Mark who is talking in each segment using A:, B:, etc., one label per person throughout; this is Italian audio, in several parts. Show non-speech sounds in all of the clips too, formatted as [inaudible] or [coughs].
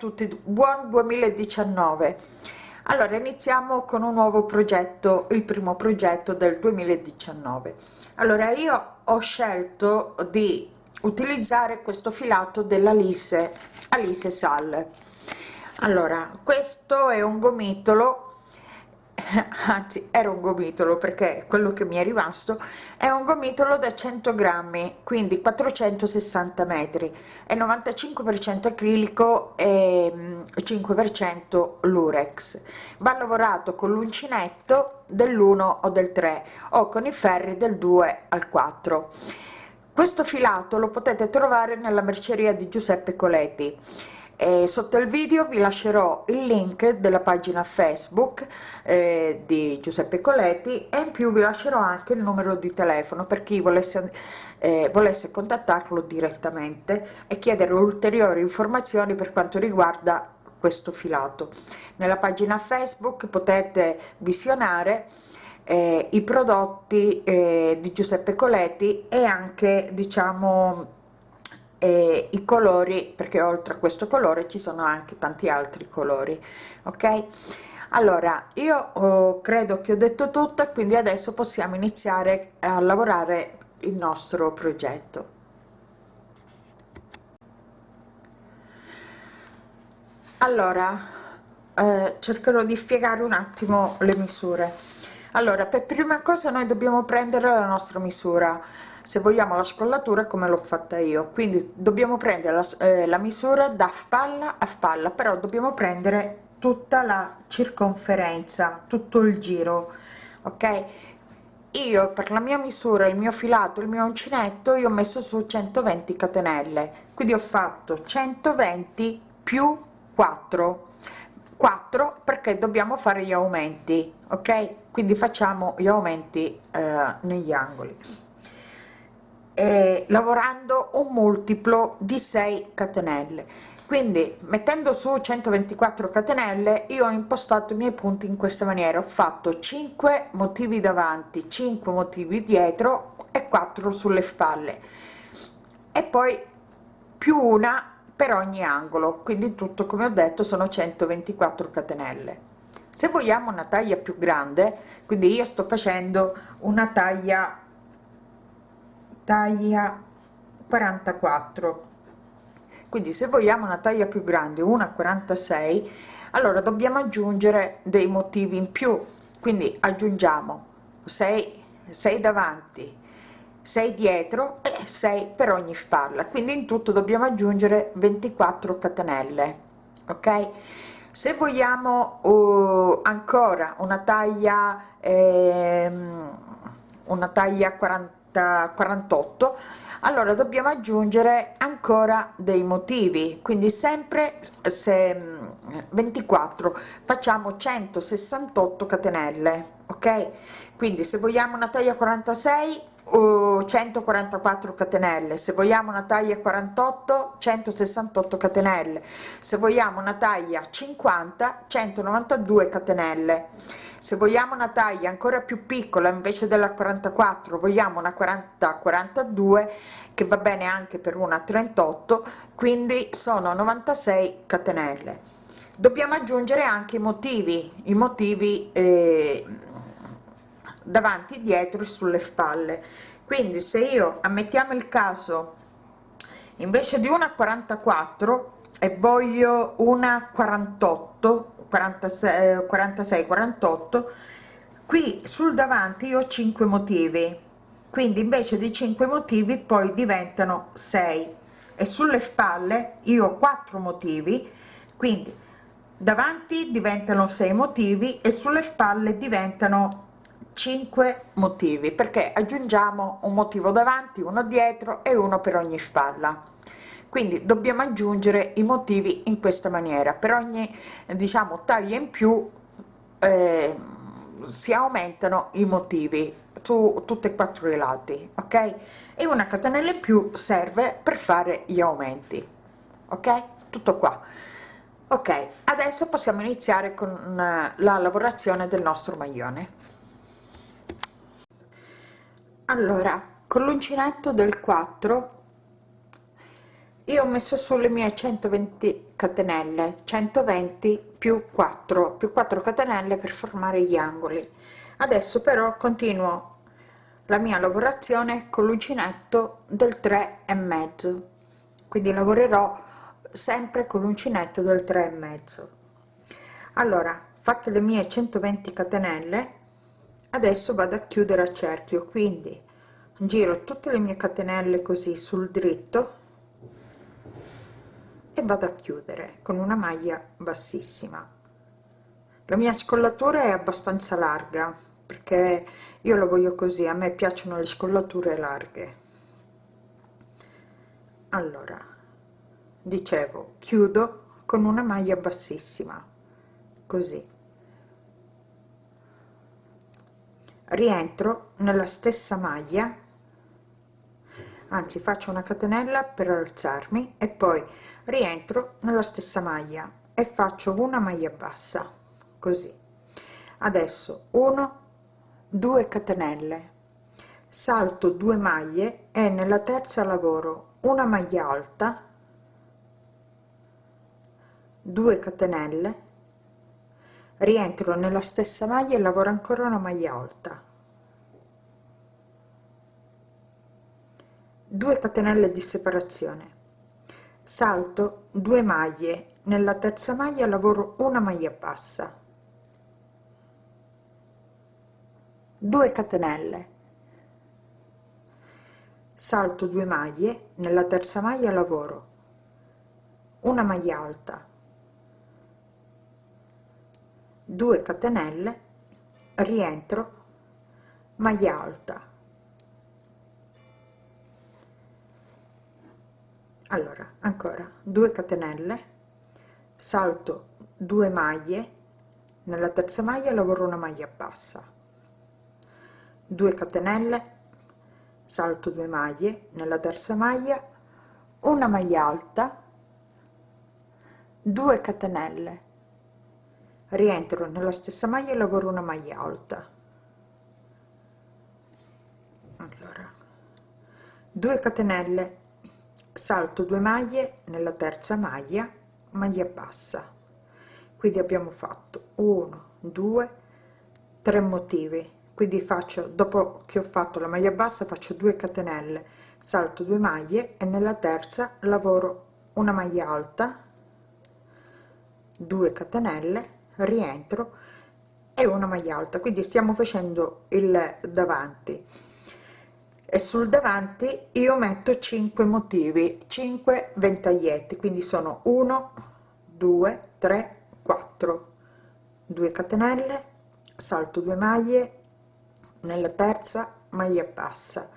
A: tutti buon 2019 allora iniziamo con un nuovo progetto il primo progetto del 2019 allora io ho scelto di utilizzare questo filato dell'Alice Alice Sal. Allora questo è un gomitolo [laughs] anzi era un gomitolo perché quello che mi è rimasto è un gomitolo da 100 grammi quindi 460 metri. E 95 per cento acrilico e 5 per cento lurex. Va lavorato con l'uncinetto dell'1 o del 3 o con i ferri del 2 al 4 questo filato lo potete trovare nella merceria di giuseppe coletti e sotto il video vi lascerò il link della pagina facebook eh, di giuseppe coletti e in più vi lascerò anche il numero di telefono per chi volesse eh, volesse contattarlo direttamente e chiedere ulteriori informazioni per quanto riguarda questo filato. Nella pagina facebook potete visionare eh, i prodotti eh, di giuseppe coletti e anche diciamo e i colori perché oltre a questo colore ci sono anche tanti altri colori ok? Allora io oh, credo che ho detto tutto e quindi adesso possiamo iniziare a lavorare il nostro progetto. Allora eh, cercherò di spiegare un attimo le misure allora per prima cosa noi dobbiamo prendere la nostra misura. Se vogliamo la scollatura come l'ho fatta io. Quindi dobbiamo prendere la, eh, la misura da spalla a spalla però dobbiamo prendere tutta la circonferenza tutto il giro ok? Io per la mia misura il mio filato il mio uncinetto io ho messo su 120 catenelle. Quindi ho fatto 120 più 4 4 perché dobbiamo fare gli aumenti ok quindi facciamo gli aumenti eh, negli angoli. Eh, lavorando un multiplo di 6 catenelle. Quindi mettendo su 124 catenelle io ho impostato i miei punti in questa maniera. Ho fatto 5 motivi davanti 5 motivi dietro e 4 sulle spalle. E poi più una per ogni angolo. Quindi tutto come ho detto sono 124 catenelle se vogliamo una taglia più grande quindi io sto facendo una taglia taglia 44 quindi se vogliamo una taglia più grande una 46 allora dobbiamo aggiungere dei motivi in più. Quindi aggiungiamo 6 6 davanti 6 dietro e 6 per ogni spalla. Quindi in tutto dobbiamo aggiungere 24 catenelle ok se vogliamo uh, ancora una taglia ehm, una taglia 40 48 allora dobbiamo aggiungere ancora dei motivi. Quindi sempre se 24 facciamo 168 catenelle ok? Quindi se vogliamo una taglia 46 uh, 144 catenelle. Se vogliamo una taglia 48 168 catenelle. Se vogliamo una taglia 50 192 catenelle. Se vogliamo una taglia ancora più piccola invece della 44 vogliamo una 40 42 che va bene anche per una 38 quindi sono 96 catenelle. Dobbiamo aggiungere anche i motivi i motivi eh, davanti dietro e sulle spalle. Quindi se io ammettiamo il caso invece di una 44 e voglio una 48 46 46 48 qui sul davanti io ho 5 motivi. Quindi invece di 5 motivi poi diventano 6 e sulle spalle io ho 4 motivi. Quindi davanti diventano 6 motivi e sulle spalle diventano 5 motivi perché aggiungiamo un motivo davanti uno dietro e uno per ogni spalla. Quindi dobbiamo aggiungere i motivi in questa maniera. Per ogni diciamo taglia in più eh, si aumentano i motivi su tutti e quattro i lati ok? E una catenella in più serve per fare gli aumenti ok? Tutto qua. Ok adesso possiamo iniziare con eh, la lavorazione del nostro maglione allora con l'uncinetto del 4 io ho messo sulle mie 120 catenelle 120 più 4 più 4 catenelle per formare gli angoli. Adesso però continuo la mia lavorazione con l'uncinetto del 3 e mezzo. Quindi lavorerò sempre con l'uncinetto del 3 e mezzo. Allora fatte le mie 120 catenelle adesso vado a chiudere a cerchio quindi giro tutte le mie catenelle così sul dritto e vado a chiudere con una maglia bassissima. La mia scollatura è abbastanza larga perché io lo voglio così a me piacciono le scollature larghe. Allora dicevo chiudo con una maglia bassissima così rientro nella stessa maglia. Anzi faccio una catenella per alzarmi e poi rientro nella stessa maglia e faccio una maglia bassa così. Adesso 1 2 catenelle. Salto 2 maglie e nella terza lavoro una maglia alta 2 catenelle rientro nella stessa maglia e lavoro ancora una maglia alta. 2 catenelle di separazione. Salto 2 maglie. Nella terza maglia lavoro una maglia bassa. 2 catenelle. Salto 2 maglie. Nella terza maglia lavoro una maglia alta 2 catenelle rientro maglia alta. Allora ancora 2 catenelle salto 2 maglie nella terza maglia lavoro una maglia bassa. 2 catenelle salto 2 maglie nella terza maglia una maglia alta. 2 catenelle rientro nella stessa maglia e lavoro una maglia alta. Allora 2 catenelle salto 2 maglie nella terza maglia maglia bassa. Quindi abbiamo fatto 1 2 3 motivi. Quindi faccio dopo che ho fatto la maglia bassa faccio 2 catenelle salto 2 maglie e nella terza lavoro una maglia alta 2 catenelle rientro e una maglia alta. Quindi stiamo facendo il davanti. E sul davanti io metto 5 motivi 5 ventaglietti. Quindi sono 1 2 3 4 2 catenelle salto 2 maglie nella terza maglia bassa.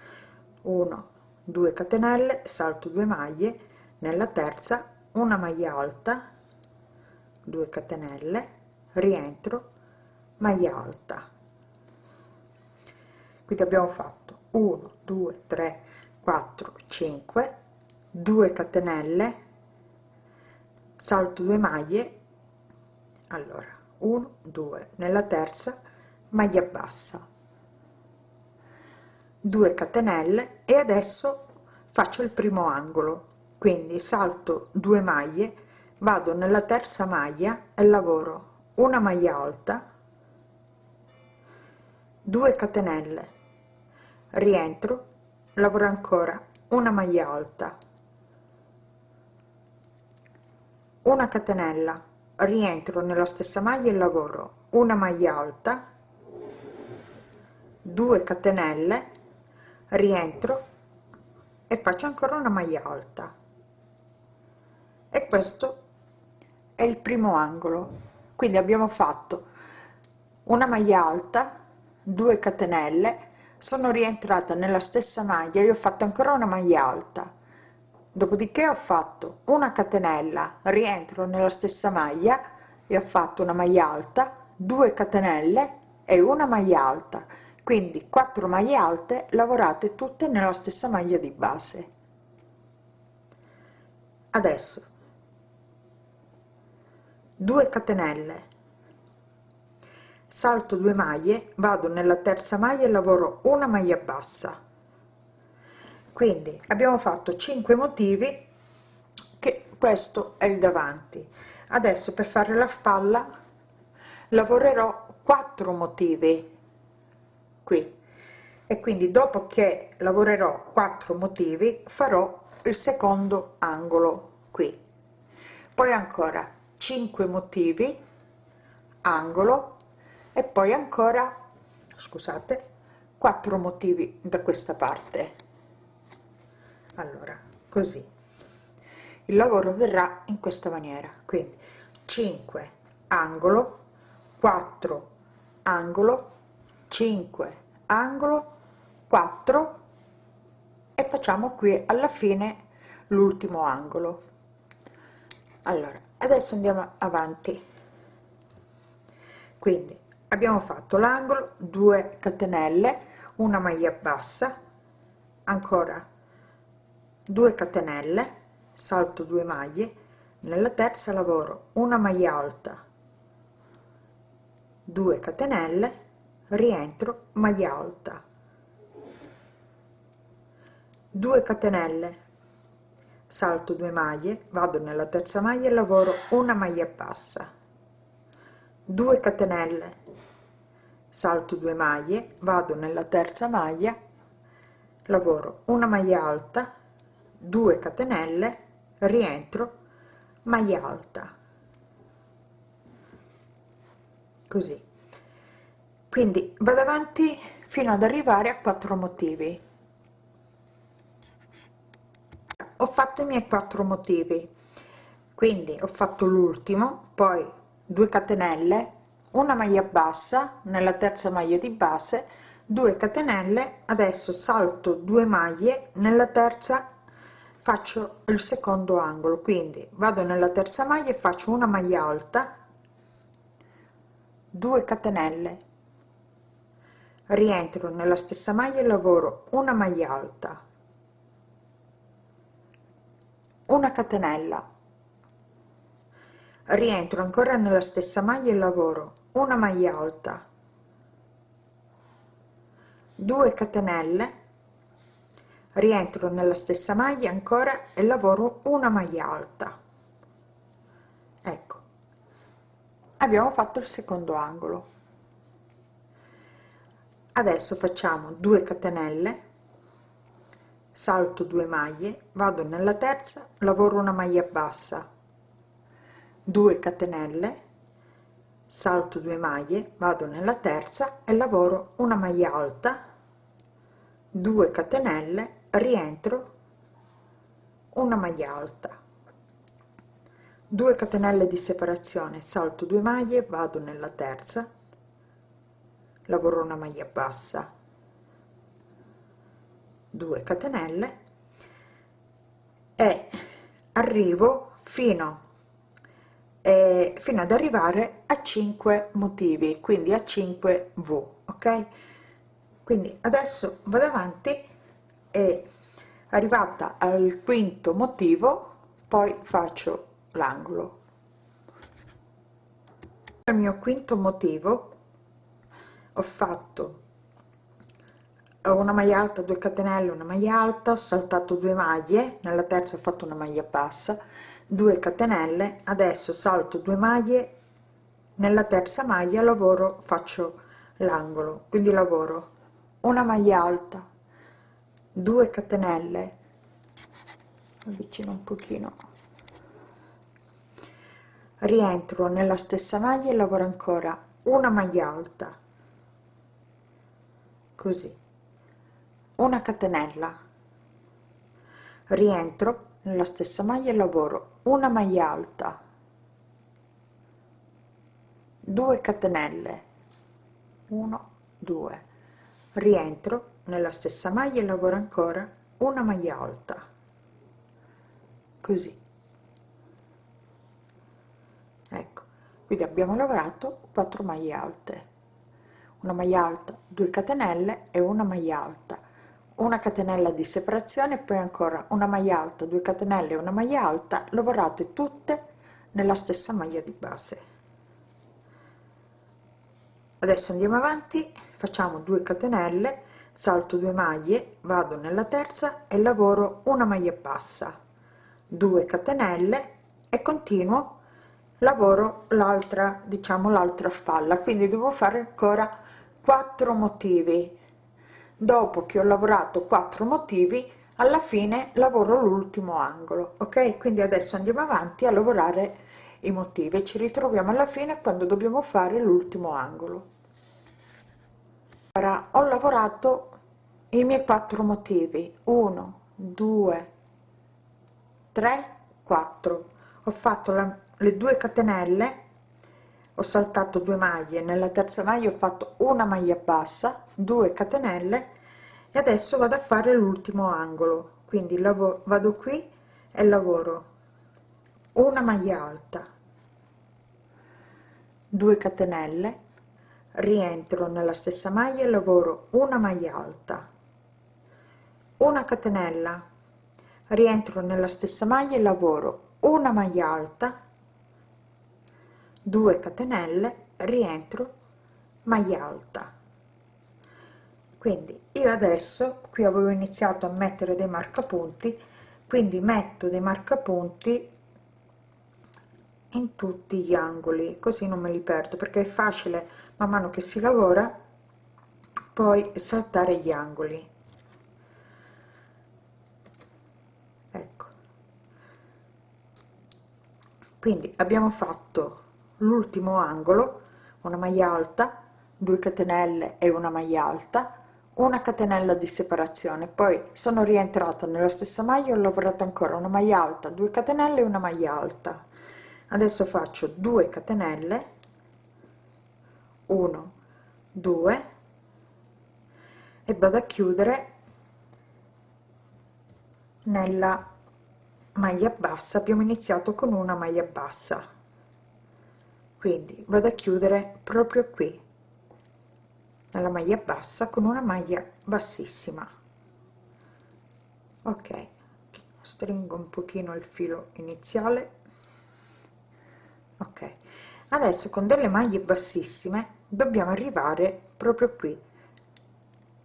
A: 1 2 catenelle salto 2 maglie nella terza una maglia alta 2 catenelle rientro maglia alta. Quindi abbiamo fatto 1 2 3 4 5 2 catenelle salto 2 maglie. Allora 1 2 nella terza maglia bassa. 2 catenelle e adesso faccio il primo angolo. Quindi salto 2 maglie vado nella terza maglia e lavoro una maglia alta 2 catenelle rientro lavoro ancora una maglia alta una catenella rientro nella stessa maglia e lavoro una maglia alta 2 catenelle rientro e faccio ancora una maglia alta. E questo è il primo angolo quindi abbiamo fatto una maglia alta 2 catenelle sono rientrata nella stessa maglia io ho fatto ancora una maglia alta. Dopodiché ho fatto una catenella rientro nella stessa maglia e ho fatto una maglia alta 2 catenelle e una maglia alta. Quindi 4 maglie alte lavorate tutte nella stessa maglia di base. Adesso 2 catenelle. Salto 2 maglie vado nella terza maglia e lavoro una maglia bassa. Quindi abbiamo fatto 5 motivi questo è il davanti. Adesso per fare la spalla lavorerò 4 motivi qui. E quindi dopo che lavorerò 4 motivi farò il secondo angolo qui. Poi ancora 5 motivi angolo e poi ancora scusate 4 motivi da questa parte. Allora così. Il lavoro verrà in questa maniera. Quindi 5 angolo 4 angolo 5 angolo 4 e facciamo qui alla fine l'ultimo angolo. Allora adesso andiamo avanti. Quindi abbiamo fatto l'angolo 2 catenelle una maglia bassa ancora 2 catenelle salto 2 maglie. Nella terza lavoro una maglia alta 2 catenelle rientro maglia alta. 2 catenelle salto 2 maglie vado nella terza maglia e lavoro una maglia bassa. 2 catenelle. Salto 2 maglie vado nella terza maglia lavoro una maglia alta 2 catenelle rientro maglia alta. Così. Quindi vado avanti fino ad arrivare a quattro motivi ho fatto i miei quattro motivi. Quindi ho fatto l'ultimo poi 2 catenelle una maglia bassa nella terza maglia di base 2 catenelle adesso salto 2 maglie nella terza faccio il secondo angolo. Quindi vado nella terza maglia e faccio una maglia alta 2 catenelle. Rientro nella stessa maglia e lavoro una maglia alta una catenella. Rientro ancora nella stessa maglia e lavoro una maglia alta. 2 catenelle. Rientro nella stessa maglia ancora e lavoro una maglia alta. Ecco abbiamo fatto il secondo angolo. Adesso facciamo 2 catenelle salto 2 maglie vado nella terza lavoro una maglia bassa. 2 catenelle salto 2 maglie vado nella terza e lavoro una maglia alta. 2 catenelle rientro una maglia alta. 2 catenelle di separazione salto 2 maglie vado nella terza lavoro una maglia bassa 2 catenelle e arrivo fino eh, fino ad arrivare a 5 motivi quindi a 5 v ok? Quindi adesso vado avanti e arrivata al quinto motivo poi faccio l'angolo. Il mio quinto motivo ho fatto una maglia alta 2 catenelle una maglia alta ho saltato 2 maglie nella terza ho fatto una maglia bassa 2 catenelle adesso salto 2 maglie nella terza maglia lavoro faccio l'angolo quindi lavoro una maglia alta 2 catenelle avvicino un pochino. Rientro nella stessa maglia e lavoro ancora una maglia alta. Così una catenella. Rientro nella stessa maglia e lavoro una maglia alta. 2 catenelle. 1 2 rientro nella stessa maglia e lavoro ancora una maglia alta. Così. Ecco quindi abbiamo lavorato 4 maglie alte. Una maglia alta 2 catenelle e una maglia alta una catenella di separazione poi ancora una maglia alta 2 catenelle una maglia alta lavorate tutte nella stessa maglia di base. Adesso andiamo avanti facciamo 2 catenelle salto 2 maglie vado nella terza e lavoro una maglia bassa 2 catenelle e continuo lavoro l'altra diciamo l'altra spalla. Quindi devo fare ancora 4 motivi dopo che ho lavorato 4 motivi alla fine lavoro l'ultimo angolo ok? Quindi adesso andiamo avanti a lavorare i motivi ci ritroviamo alla fine quando dobbiamo fare l'ultimo angolo. Ora ho lavorato i miei quattro motivi. 1 2 3 4 ho fatto la, le due catenelle ho saltato due maglie. Nella terza maglia ho fatto una maglia bassa 2 catenelle e adesso vado a fare l'ultimo angolo. Quindi lavoro vado qui e lavoro. Una maglia alta 2 catenelle rientro nella stessa maglia e lavoro una maglia alta. Una catenella rientro nella stessa maglia e lavoro una maglia alta 2 catenelle rientro maglia alta. Quindi io adesso qui avevo iniziato a mettere dei marcapunti quindi metto dei marcapunti in tutti gli angoli così non me li perdo perché è facile man mano che si lavora poi saltare gli angoli. Ecco. Quindi abbiamo fatto l'ultimo angolo una maglia alta 2 catenelle e una maglia alta una catenella di separazione. Poi sono rientrata nella stessa maglia ho lavorato ancora una maglia alta 2 catenelle una maglia alta. Adesso faccio 2 catenelle 1 2 e vado a chiudere nella maglia bassa. Abbiamo iniziato con una maglia bassa quindi vado a chiudere proprio qui nella maglia bassa con una maglia bassissima. Ok stringo un pochino il filo iniziale. Ok adesso con delle maglie bassissime dobbiamo arrivare proprio qui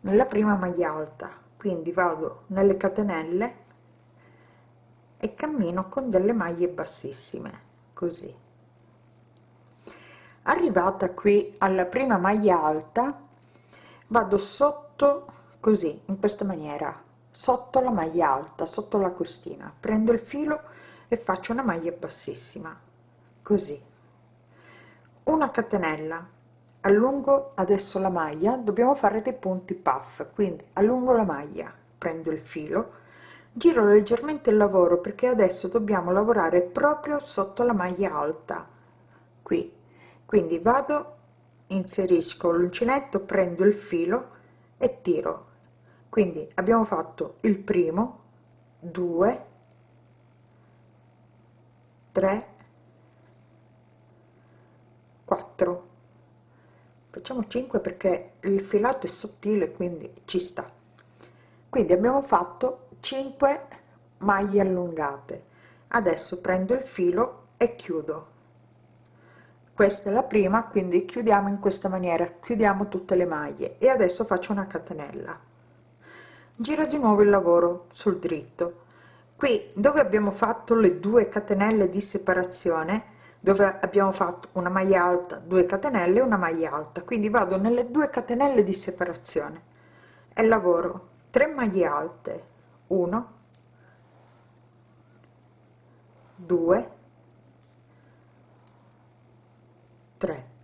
A: nella prima maglia alta. Quindi vado nelle catenelle e cammino con delle maglie bassissime così arrivata qui alla prima maglia alta vado sotto così in questa maniera sotto la maglia alta sotto la costina prendo il filo e faccio una maglia bassissima così. Una catenella allungo adesso la maglia dobbiamo fare dei punti puff quindi allungo la maglia prendo il filo giro leggermente il lavoro perché adesso dobbiamo lavorare proprio sotto la maglia alta qui quindi vado inserisco l'uncinetto prendo il filo e tiro. Quindi abbiamo fatto il primo 2 3 4 facciamo 5 perché il filato è sottile quindi ci sta. Quindi abbiamo fatto 5 maglie allungate. Adesso prendo il filo e chiudo questa è la prima quindi chiudiamo in questa maniera. Chiudiamo tutte le maglie. E adesso faccio una catenella. Giro di nuovo il lavoro sul dritto. Qui dove abbiamo fatto le due catenelle di separazione dove abbiamo fatto una maglia alta 2 catenelle una maglia alta. Quindi vado nelle due catenelle di separazione. E lavoro. 3 maglie alte. 1 2 3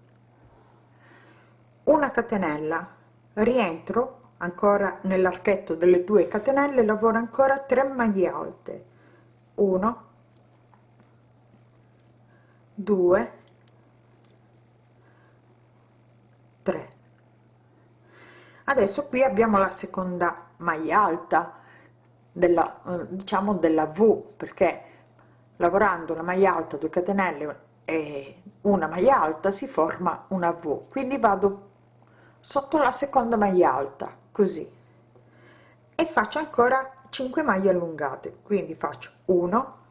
A: una catenella. Rientro ancora nell'archetto delle due catenelle lavoro ancora 3 maglie alte. 1 2 3 adesso qui abbiamo la seconda maglia alta della eh, diciamo della v perché lavorando la maglia alta 2 catenelle e una maglia alta si forma una v. Quindi vado sotto la seconda maglia alta così. E faccio ancora 5 maglie allungate. Quindi faccio 1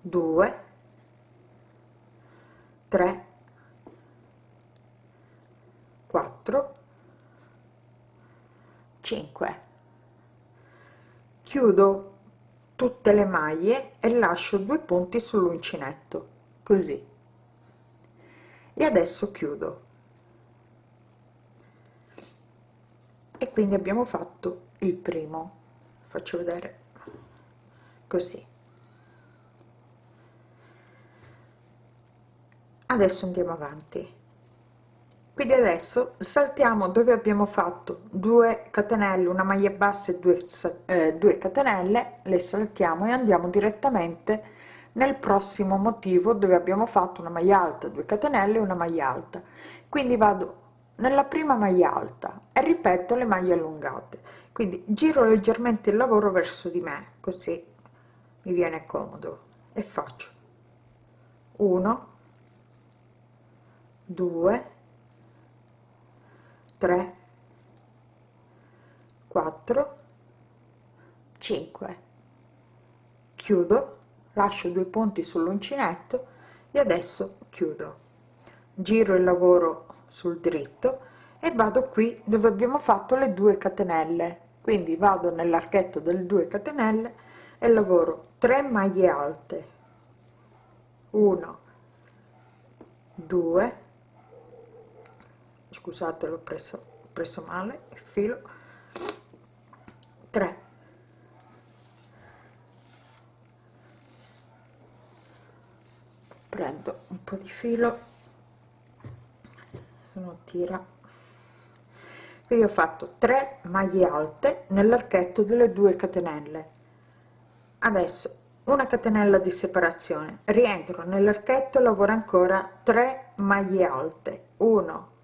A: 2 3 4 5 chiudo tutte le maglie e lascio due punti sull'uncinetto così. E adesso chiudo. E quindi abbiamo fatto il primo. Faccio vedere. Così. Adesso andiamo avanti quindi adesso saltiamo dove abbiamo fatto 2 catenelle una maglia bassa e 2 eh, 2 catenelle le saltiamo e andiamo direttamente nel prossimo motivo dove abbiamo fatto una maglia alta 2 catenelle una maglia alta. Quindi vado nella prima maglia alta e ripeto le maglie allungate. Quindi giro leggermente il lavoro verso di me così mi viene comodo e faccio 1 2 3 4 5 chiudo lascio due punti sull'uncinetto e adesso chiudo. Giro il lavoro sul dritto e vado qui dove abbiamo fatto le 2 catenelle. Quindi vado nell'archetto delle 2 catenelle e lavoro 3 maglie alte. 1 2 scusate l'ho preso preso male il filo. 3 prendo un po di filo. Se tira. Quindi ho fatto 3 maglie alte nell'archetto delle 2 catenelle. Adesso una catenella di separazione. Rientro nell'archetto lavoro ancora 3 maglie alte. 1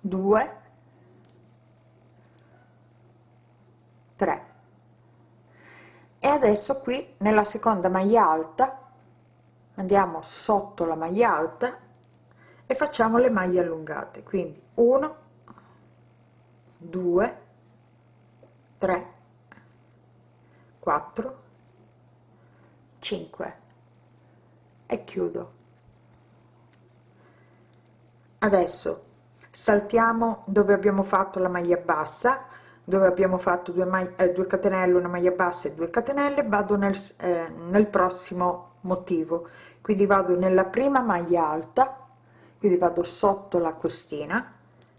A: 2 3 e adesso qui nella seconda maglia alta andiamo sotto la maglia alta e facciamo le maglie allungate. Quindi 1 2 3 4 5 e chiudo. Adesso saltiamo dove abbiamo fatto la maglia bassa dove abbiamo fatto due, maglie, eh, 2 catenelle una maglia bassa e 2 catenelle vado nel, eh, nel prossimo motivo. Quindi vado nella prima maglia alta quindi vado sotto la costina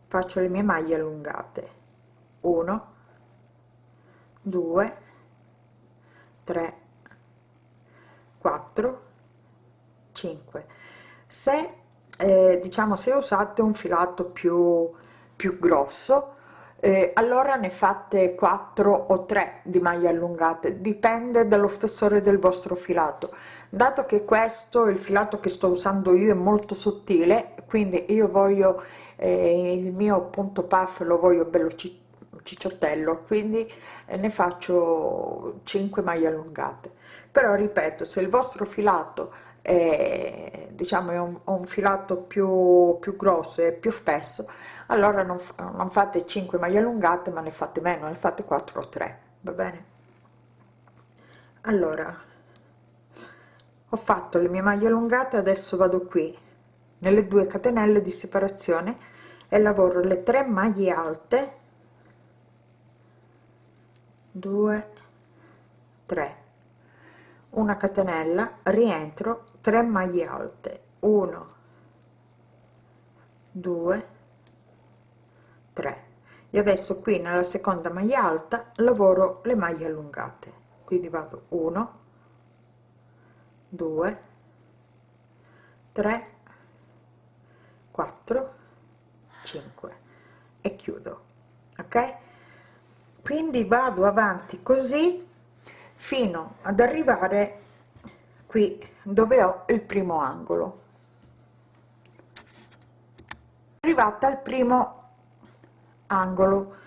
A: faccio le mie maglie allungate. 1 2 3 4 5 se eh, diciamo se usate un filato più più grosso eh, allora ne fate 4 o 3 di maglie allungate. Dipende dallo spessore del vostro filato. Dato che questo il filato che sto usando io è molto sottile quindi io voglio eh, il mio punto puff lo voglio bello cicciottello quindi eh, ne faccio 5 maglie allungate. Però ripeto se il vostro filato è diciamo è un, un filato più più grosso e più spesso allora non, non fate 5 maglie allungate ma ne fate meno ne fate 4 o 3 va bene? Allora ho fatto le mie maglie allungate adesso vado qui nelle due catenelle di separazione e lavoro le 3 maglie alte 2 3 una catenella rientro 3 maglie alte. 1 2 3 e adesso qui nella seconda maglia alta lavoro le maglie allungate. Quindi vado 1 2 3 4 5 e chiudo ok? Quindi vado avanti così fino ad arrivare qui dove ho il primo angolo. Arrivata al primo angolo.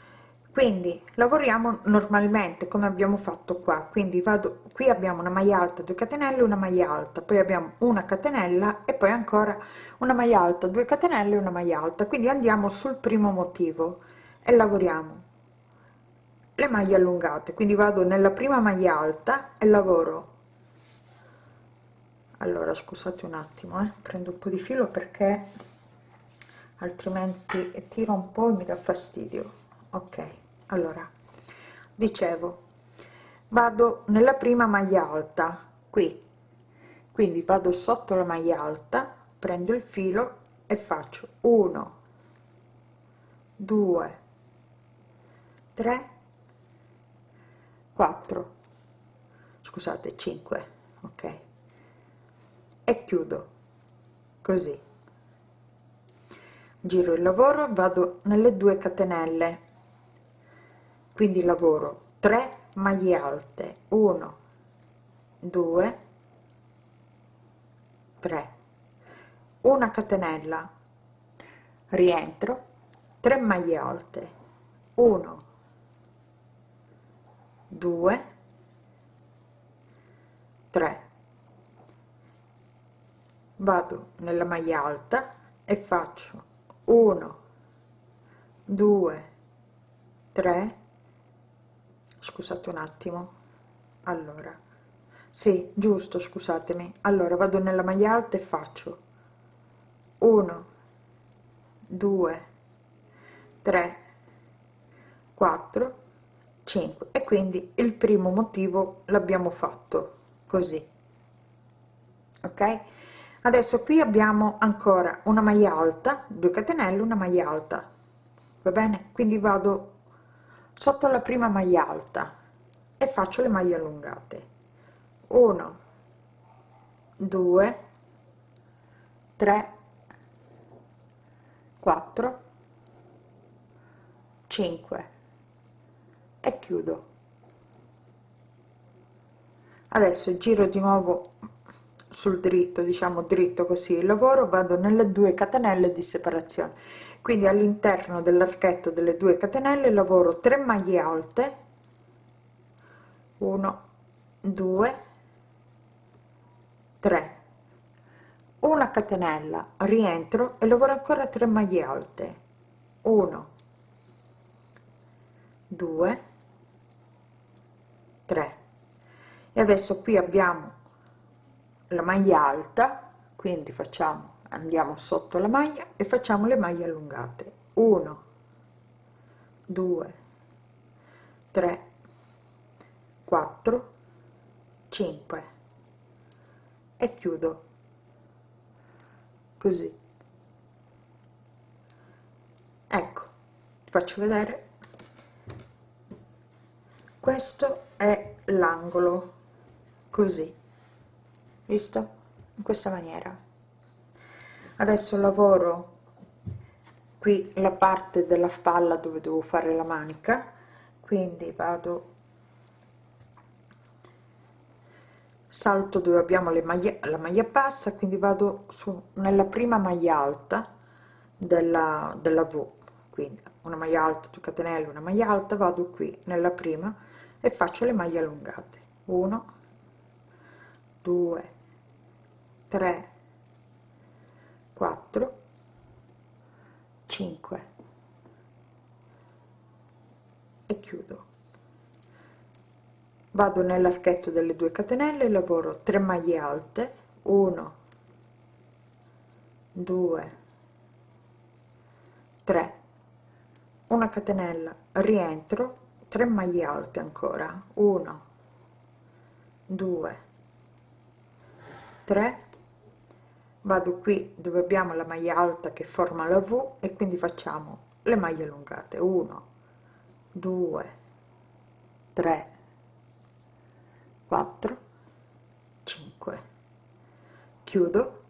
A: Quindi lavoriamo normalmente come abbiamo fatto qua. Quindi vado qui abbiamo una maglia alta 2 catenelle una maglia alta poi abbiamo una catenella e poi ancora una maglia alta 2 catenelle una maglia alta. Quindi andiamo sul primo motivo e lavoriamo le maglie allungate. Quindi vado nella prima maglia alta e lavoro allora scusate un attimo eh, prendo un po di filo perché altrimenti tiro un po' e mi dà fastidio. Ok allora dicevo vado nella prima maglia alta qui. Quindi vado sotto la maglia alta prendo il filo e faccio 1 2 3 4 scusate 5 ok e chiudo. Così. Giro il lavoro vado nelle due catenelle. Quindi lavoro 3 maglie alte. 1 2 3 una catenella. Rientro 3 maglie alte. 1 2 3 vado nella maglia alta e faccio 1 2 3 scusate un attimo. Allora. Sì giusto scusatemi. Allora vado nella maglia alta e faccio 1 2 3 4 5 e quindi il primo motivo l'abbiamo fatto così. Ok adesso qui abbiamo ancora una maglia alta 2 catenelle una maglia alta. Va bene? Quindi vado sotto la prima maglia alta e faccio le maglie allungate. 1 2 3 4 5 e chiudo. Adesso giro di nuovo sul dritto diciamo dritto così il lavoro vado nelle due catenelle di separazione. Quindi all'interno dell'archetto delle due catenelle lavoro 3 maglie alte 1 2 3 una catenella rientro e lavoro ancora 3 maglie alte 1 2 3 e adesso qui abbiamo la maglia alta quindi facciamo andiamo sotto la maglia e facciamo le maglie allungate. 1 2 3 4 5 e chiudo. Così. Ecco faccio vedere. Questo è l'angolo. Così visto? In questa maniera. Adesso lavoro qui la parte della spalla dove devo fare la manica quindi vado salto dove abbiamo le maglie la maglia bassa quindi vado su nella prima maglia alta della, della v. Quindi una maglia alta 2 catenelle una maglia alta vado qui nella prima e faccio le maglie allungate. 1 2 3 4 5 e chiudo. Vado nell'archetto delle due catenelle lavoro 3 maglie alte 1 2 3 una catenella rientro 3 maglie alte ancora 1 2 3 vado qui dove abbiamo la maglia alta che forma la v e quindi facciamo le maglie allungate. 1 2 3 4 5 chiudo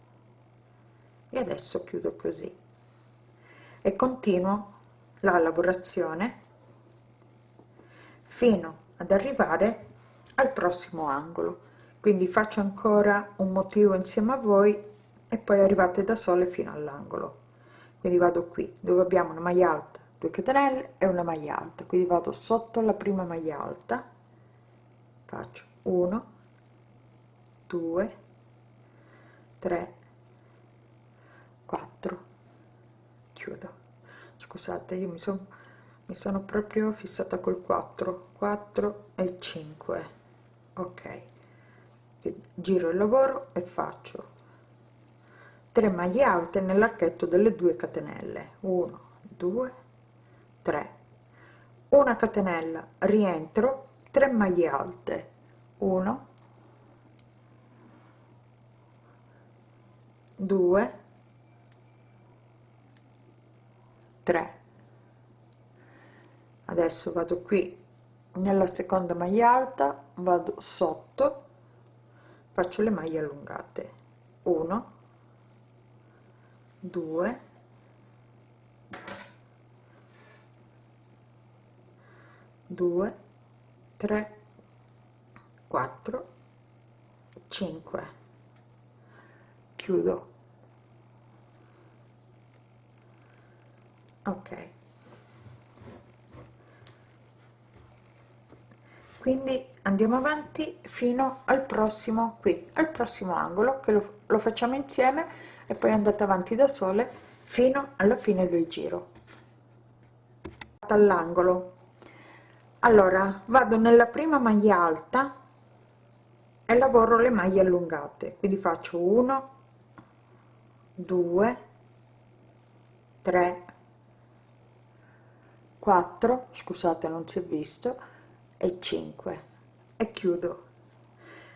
A: e adesso chiudo così. E continuo la lavorazione fino ad arrivare al prossimo angolo. Quindi faccio ancora un motivo insieme a voi e poi arrivate da sole fino all'angolo. Quindi vado qui dove abbiamo una maglia alta 2 catenelle e una maglia alta. Quindi vado sotto la prima maglia alta faccio 1 2 3 4 chiudo. Scusate io mi sono mi sono proprio fissata col 4 4 e 5 ok. Giro il lavoro e faccio 3 maglie alte nell'archetto delle 2 catenelle. 1 2 3 una catenella rientro 3 maglie alte. 1 2 3 adesso vado qui nella seconda maglia alta vado sotto faccio le maglie allungate. 1 2 2 3 4 5 chiudo. Ok. Quindi andiamo avanti fino al prossimo qui al prossimo angolo che lo, lo facciamo insieme e poi andate avanti da sole fino alla fine del giro. All'angolo. Allora vado nella prima maglia alta e lavoro le maglie allungate. Quindi faccio 1 2 3 4 scusate non si è visto e 5 e chiudo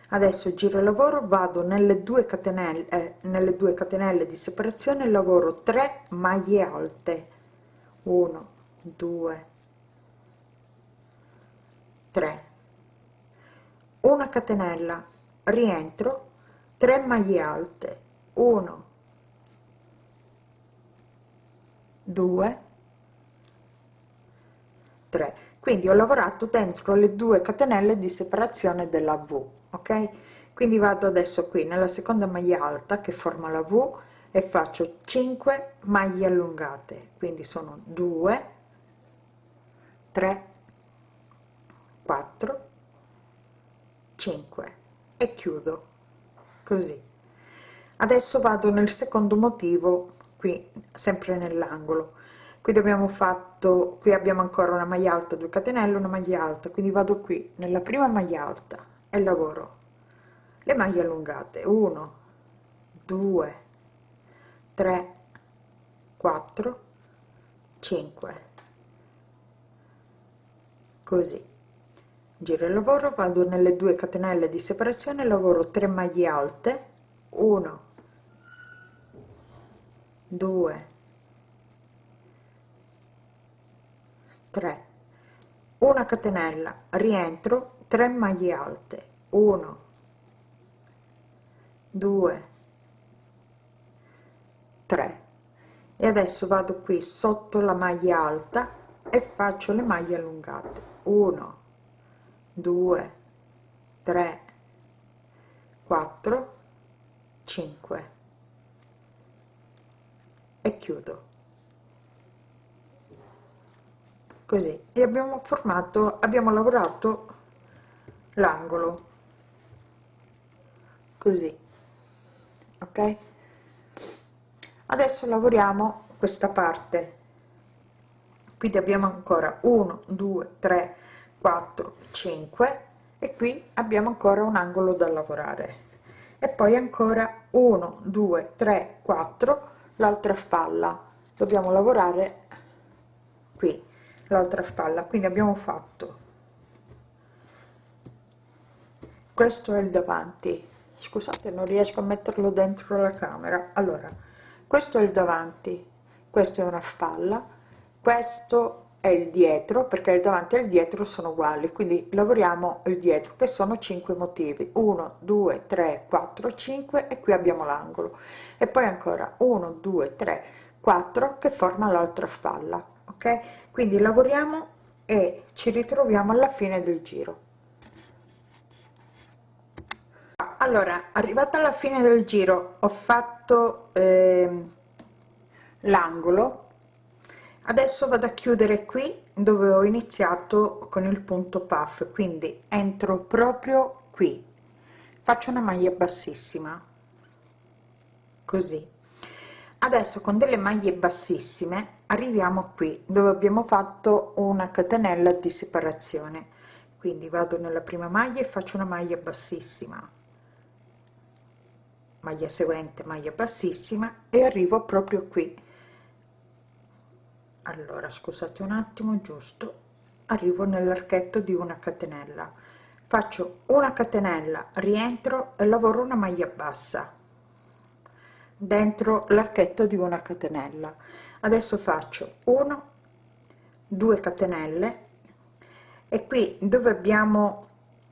A: adesso giro lavoro vado nelle due catenelle eh, nelle due catenelle di separazione lavoro 3 maglie alte. 1 2 3 una catenella rientro 3 maglie alte. 1 2 3 quindi ho lavorato dentro le due catenelle di separazione della v ok? Quindi vado adesso qui nella seconda maglia alta che forma la v e faccio 5 maglie allungate. Quindi sono 2 3 4 5 e chiudo così. Adesso vado nel secondo motivo qui sempre nell'angolo. Qui abbiamo fatto qui abbiamo ancora una maglia alta 2 catenelle una maglia alta. Quindi vado qui nella prima maglia alta e lavoro. Le maglie allungate 1 2 3 4 5 così. Giro il lavoro vado nelle due catenelle di separazione lavoro 3 maglie alte 1 2 3 una catenella rientro 3 maglie alte. 1 2 3 e adesso vado qui sotto la maglia alta e faccio le maglie allungate. 1 2 3 4 5 e chiudo. Così. E abbiamo formato abbiamo lavorato l'angolo. Così. Ok? Adesso lavoriamo questa parte. Quindi abbiamo ancora 1 2 3 4 5 e qui abbiamo ancora un angolo da lavorare. E poi ancora 1 2 3 4 l'altra spalla. Dobbiamo lavorare qui l'altra spalla. Quindi abbiamo fatto questo è il davanti. Scusate non riesco a metterlo dentro la camera. Allora questo è il davanti questa è una spalla questo è il dietro perché il davanti e il dietro sono uguali quindi lavoriamo il dietro che sono 5 motivi. 1 2 3 4 5 e qui abbiamo l'angolo. E poi ancora 1 2 3 4 che forma l'altra spalla ok? Quindi lavoriamo e ci ritroviamo alla fine del giro allora arrivata alla fine del giro ho fatto eh, l'angolo. Adesso vado a chiudere qui dove ho iniziato con il punto puff. Quindi entro proprio qui. Faccio una maglia bassissima. Così. Adesso con delle maglie bassissime arriviamo qui dove abbiamo fatto una catenella di separazione. Quindi vado nella prima maglia e faccio una maglia bassissima maglia seguente maglia bassissima e arrivo proprio qui. Allora scusate un attimo giusto. Arrivo nell'archetto di una catenella. Faccio una catenella rientro e lavoro una maglia bassa dentro l'archetto di una catenella. Adesso faccio 1 2 catenelle. E qui dove abbiamo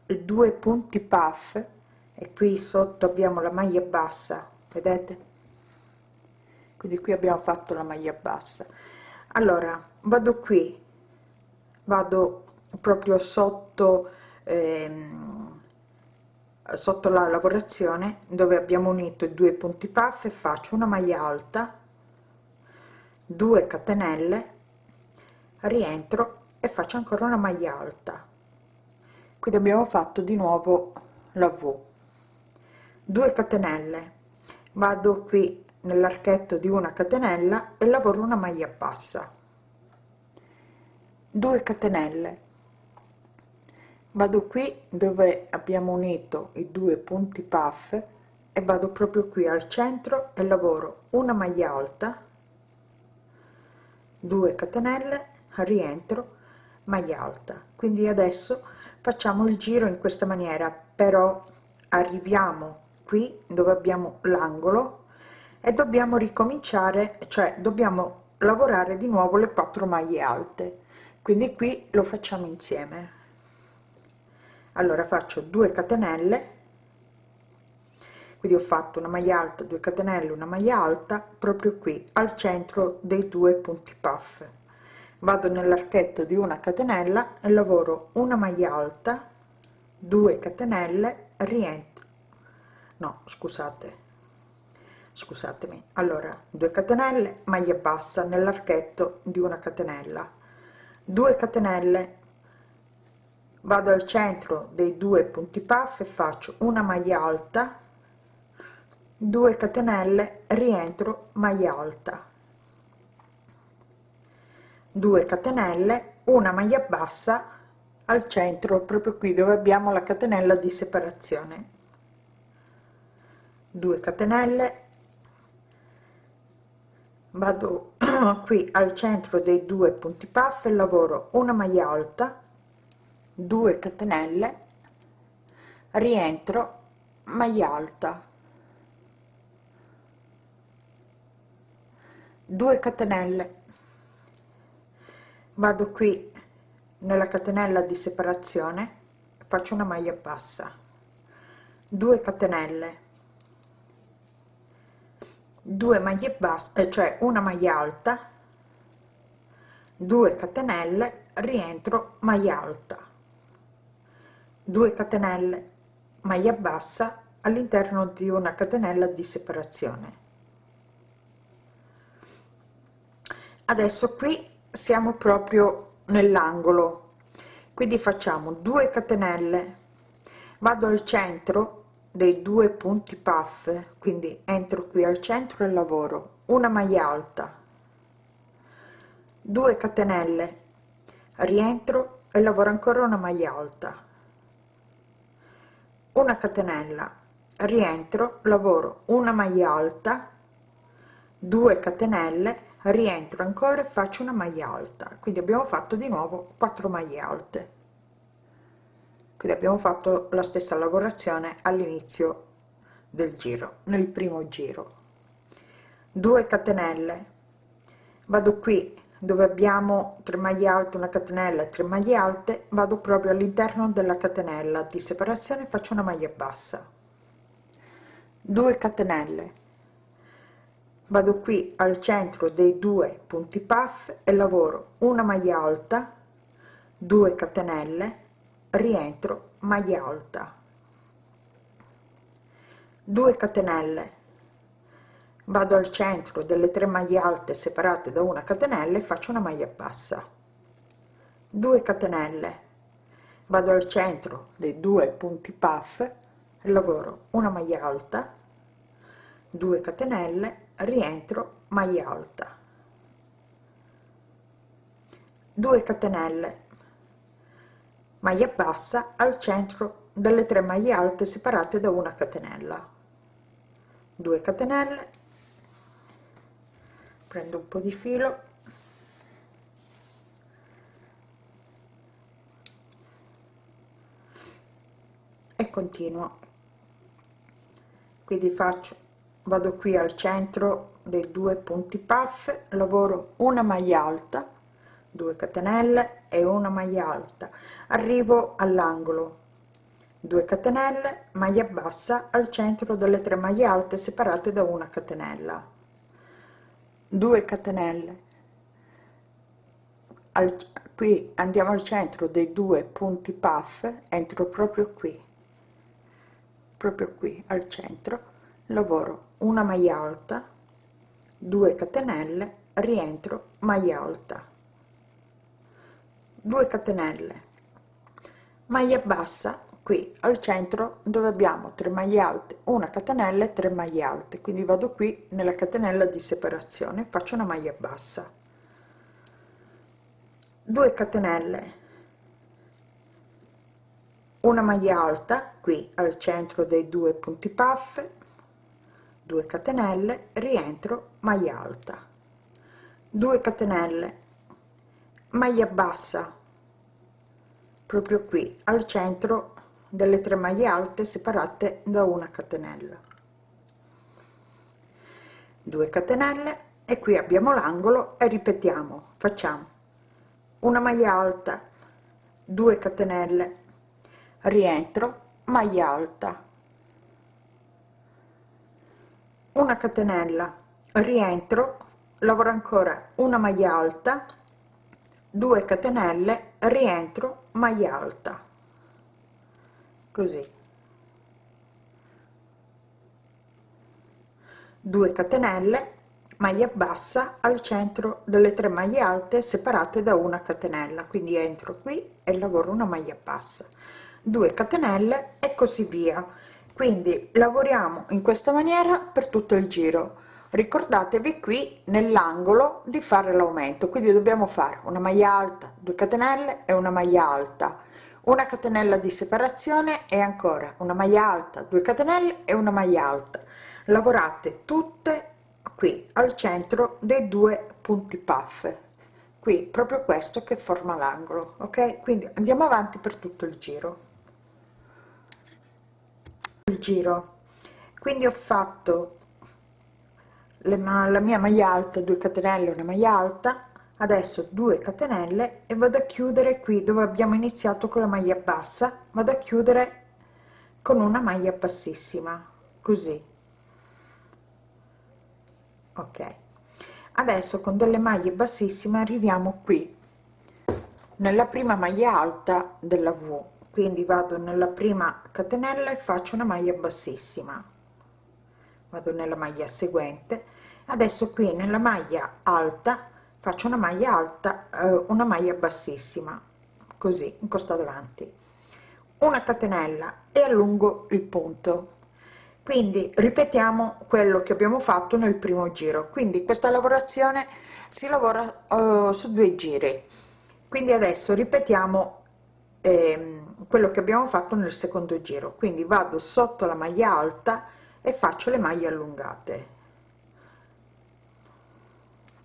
A: due punti puff e qui sotto abbiamo la maglia bassa vedete? Quindi qui abbiamo fatto la maglia bassa. Allora vado qui. Vado proprio sotto ehm, sotto la lavorazione dove abbiamo unito i due punti puff e faccio una maglia alta 2 catenelle rientro e faccio ancora una maglia alta. Quindi abbiamo fatto di nuovo la v 2 catenelle. Vado qui nell'archetto di una catenella e lavoro una maglia bassa. 2 catenelle. Vado qui dove abbiamo unito i due punti puff e vado proprio qui al centro e lavoro una maglia alta 2 catenelle rientro maglia alta. Quindi adesso facciamo il giro in questa maniera però arriviamo qui dove abbiamo l'angolo e dobbiamo ricominciare cioè dobbiamo lavorare di nuovo le quattro maglie alte. Quindi qui lo facciamo insieme. Allora faccio 2 catenelle. Quindi ho fatto una maglia alta 2 catenelle una maglia alta proprio qui al centro dei due punti puff. Vado nell'archetto di una catenella e lavoro una maglia alta 2 catenelle rientro no scusate. Scusatemi. Allora 2 catenelle maglia bassa nell'archetto di una catenella. 2 catenelle. Vado al centro dei due punti puff e faccio una maglia alta. 2 catenelle rientro maglia alta. 2 catenelle una maglia bassa al centro proprio qui dove abbiamo la catenella di separazione 2 catenelle. Vado [clears throat] qui al centro dei due punti puff e lavoro una maglia alta 2 catenelle rientro maglia alta. 2 catenelle. Vado qui nella catenella di separazione faccio una maglia bassa. 2 catenelle 2 maglie basse eh, cioè una maglia alta 2 catenelle rientro maglia alta. 2 catenelle maglia bassa all'interno di una catenella di separazione. Adesso qui siamo proprio nell'angolo. Quindi facciamo 2 catenelle vado al centro dei due punti puff quindi entro qui al centro e lavoro una maglia alta 2 catenelle rientro e lavoro ancora una maglia alta una catenella rientro lavoro una maglia alta 2 catenelle rientro ancora e faccio una maglia alta quindi abbiamo fatto di nuovo 4 maglie alte quindi abbiamo fatto la stessa lavorazione all'inizio del giro nel primo giro. 2 catenelle. Vado qui dove abbiamo 3 maglie alte una catenella e 3 maglie alte vado proprio all'interno della catenella di separazione faccio una maglia bassa. 2 catenelle. Vado qui al centro dei due punti puff e lavoro una maglia alta 2 catenelle rientro maglia alta. 2 catenelle. Vado al centro delle tre maglie alte separate da una catenella e faccio una maglia bassa. 2 catenelle. Vado al centro dei due punti puff e lavoro una maglia alta. 2 catenelle rientro maglia alta. 2 catenelle maglia bassa al centro delle tre maglie alte separate da una catenella. 2 catenelle. Prendo un po di filo. E continuo. Quindi faccio vado qui al centro dei due punti puff lavoro una maglia alta 2 catenelle e una maglia alta arrivo all'angolo. 2 catenelle maglia bassa al centro delle tre maglie alte separate da una catenella. 2 catenelle. Al, qui andiamo al centro dei due punti puff entro proprio qui. Proprio qui al centro lavoro una maglia alta 2 catenelle rientro maglia alta. 2 catenelle maglia bassa qui al centro dove abbiamo 3 maglie alte una catenella e 3 maglie alte. Quindi vado qui nella catenella di separazione faccio una maglia bassa. 2 catenelle una maglia alta qui al centro dei due punti puff 2 catenelle rientro maglia alta. 2 catenelle maglia bassa proprio qui al centro delle tre maglie alte separate da una catenella. 2 catenelle e qui abbiamo l'angolo e ripetiamo facciamo. Una maglia alta 2 catenelle rientro maglia alta. Una catenella rientro lavoro ancora una maglia alta 2 catenelle rientro maglia alta così. 2 catenelle maglia bassa al centro delle tre maglie alte separate da una catenella. Quindi entro qui e lavoro una maglia bassa. 2 catenelle e così via. Quindi lavoriamo in questa maniera per tutto il giro ricordatevi qui nell'angolo di fare l'aumento. Quindi dobbiamo fare una maglia alta 2 catenelle e una maglia alta. Una catenella di separazione e ancora una maglia alta 2 catenelle e una maglia alta. Lavorate tutte qui al centro dei due punti puff. Qui proprio questo che forma l'angolo ok? Quindi andiamo avanti per tutto il giro. Il giro. Quindi ho fatto le, la mia maglia alta 2 catenelle una maglia alta adesso 2 catenelle e vado a chiudere qui dove abbiamo iniziato con la maglia bassa vado a chiudere con una maglia bassissima così. Ok. Adesso con delle maglie bassissime arriviamo qui nella prima maglia alta della v. Quindi vado nella prima catenella e faccio una maglia bassissima. Vado nella maglia seguente adesso qui nella maglia alta faccio una maglia alta eh, una maglia bassissima così in costa davanti una catenella e allungo il punto. Quindi ripetiamo quello che abbiamo fatto nel primo giro. Quindi questa lavorazione si lavora uh, su due giri. Quindi adesso ripetiamo eh, quello che abbiamo fatto nel secondo giro. Quindi vado sotto la maglia alta e faccio le maglie allungate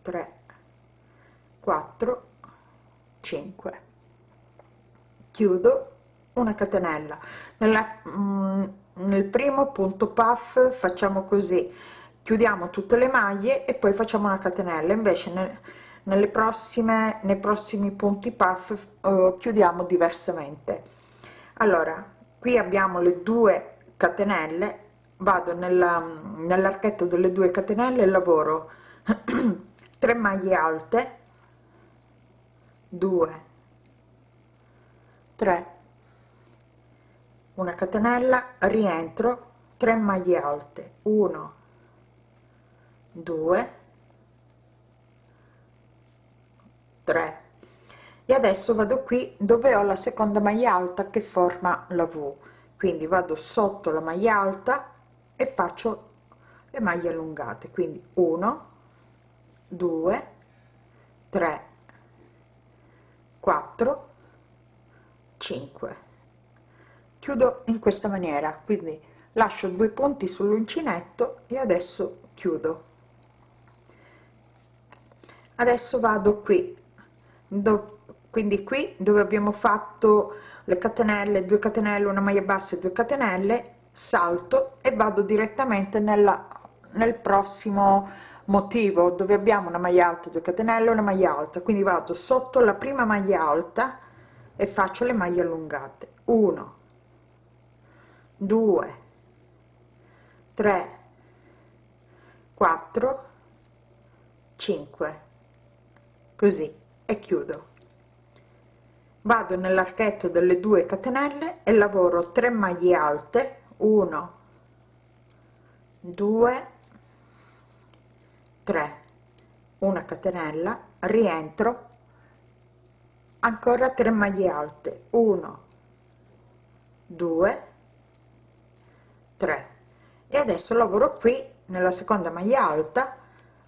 A: 3 4 5 chiudo una catenella. Nella mm, nel primo punto puff facciamo così. Chiudiamo tutte le maglie e poi facciamo una catenella. Invece nel, nelle prossime nei prossimi punti puff uh, chiudiamo diversamente. Allora qui abbiamo le due catenelle. Vado nell'archetto delle due catenelle e lavoro [clears throat] 3 maglie alte. 2 3 una catenella rientro 3 maglie alte. 1 2 3 e adesso vado qui dove ho la seconda maglia alta che forma la v. Quindi vado sotto la maglia alta e faccio le maglie allungate. Quindi 1 2 3 4 5 chiudo in questa maniera quindi lascio due punti sull'uncinetto e adesso chiudo. Adesso vado qui do, quindi qui dove abbiamo fatto le catenelle 2 catenelle una maglia bassa e 2 catenelle salto e vado direttamente nella nel prossimo motivo dove abbiamo una maglia alta 2 catenelle una maglia alta. Quindi vado sotto la prima maglia alta e faccio le maglie allungate. 1 2 3 4 5 così e chiudo. Vado nell'archetto delle 2 catenelle e lavoro 3 maglie alte. 1 2 3 una catenella rientro ancora 3 maglie alte 1 2 3 e adesso lavoro qui nella seconda maglia alta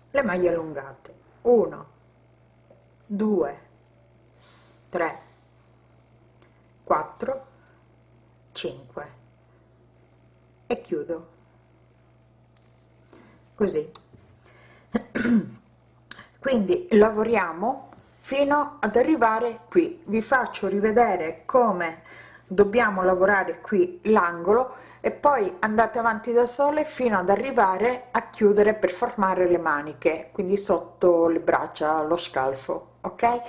A: le maglie allungate 1 2 3 4 5 e chiudo. Così [coughs] quindi lavoriamo fino ad arrivare qui. Vi faccio rivedere come dobbiamo lavorare qui l'angolo e poi andate avanti da sole fino ad arrivare a chiudere per formare le maniche quindi sotto le braccia lo scalfo ok?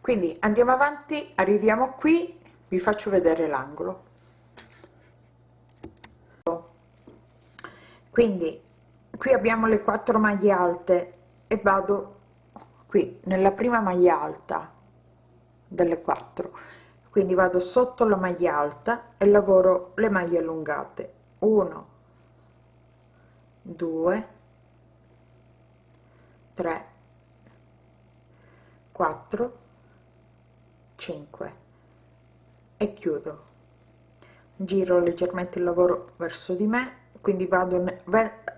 A: Quindi andiamo avanti arriviamo qui vi faccio vedere l'angolo. Quindi qui abbiamo le quattro maglie alte e vado qui nella prima maglia alta delle quattro. Quindi vado sotto la maglia alta e lavoro le maglie allungate. 1 2 3 4 5 e chiudo. Giro leggermente il lavoro verso di me quindi vado uh,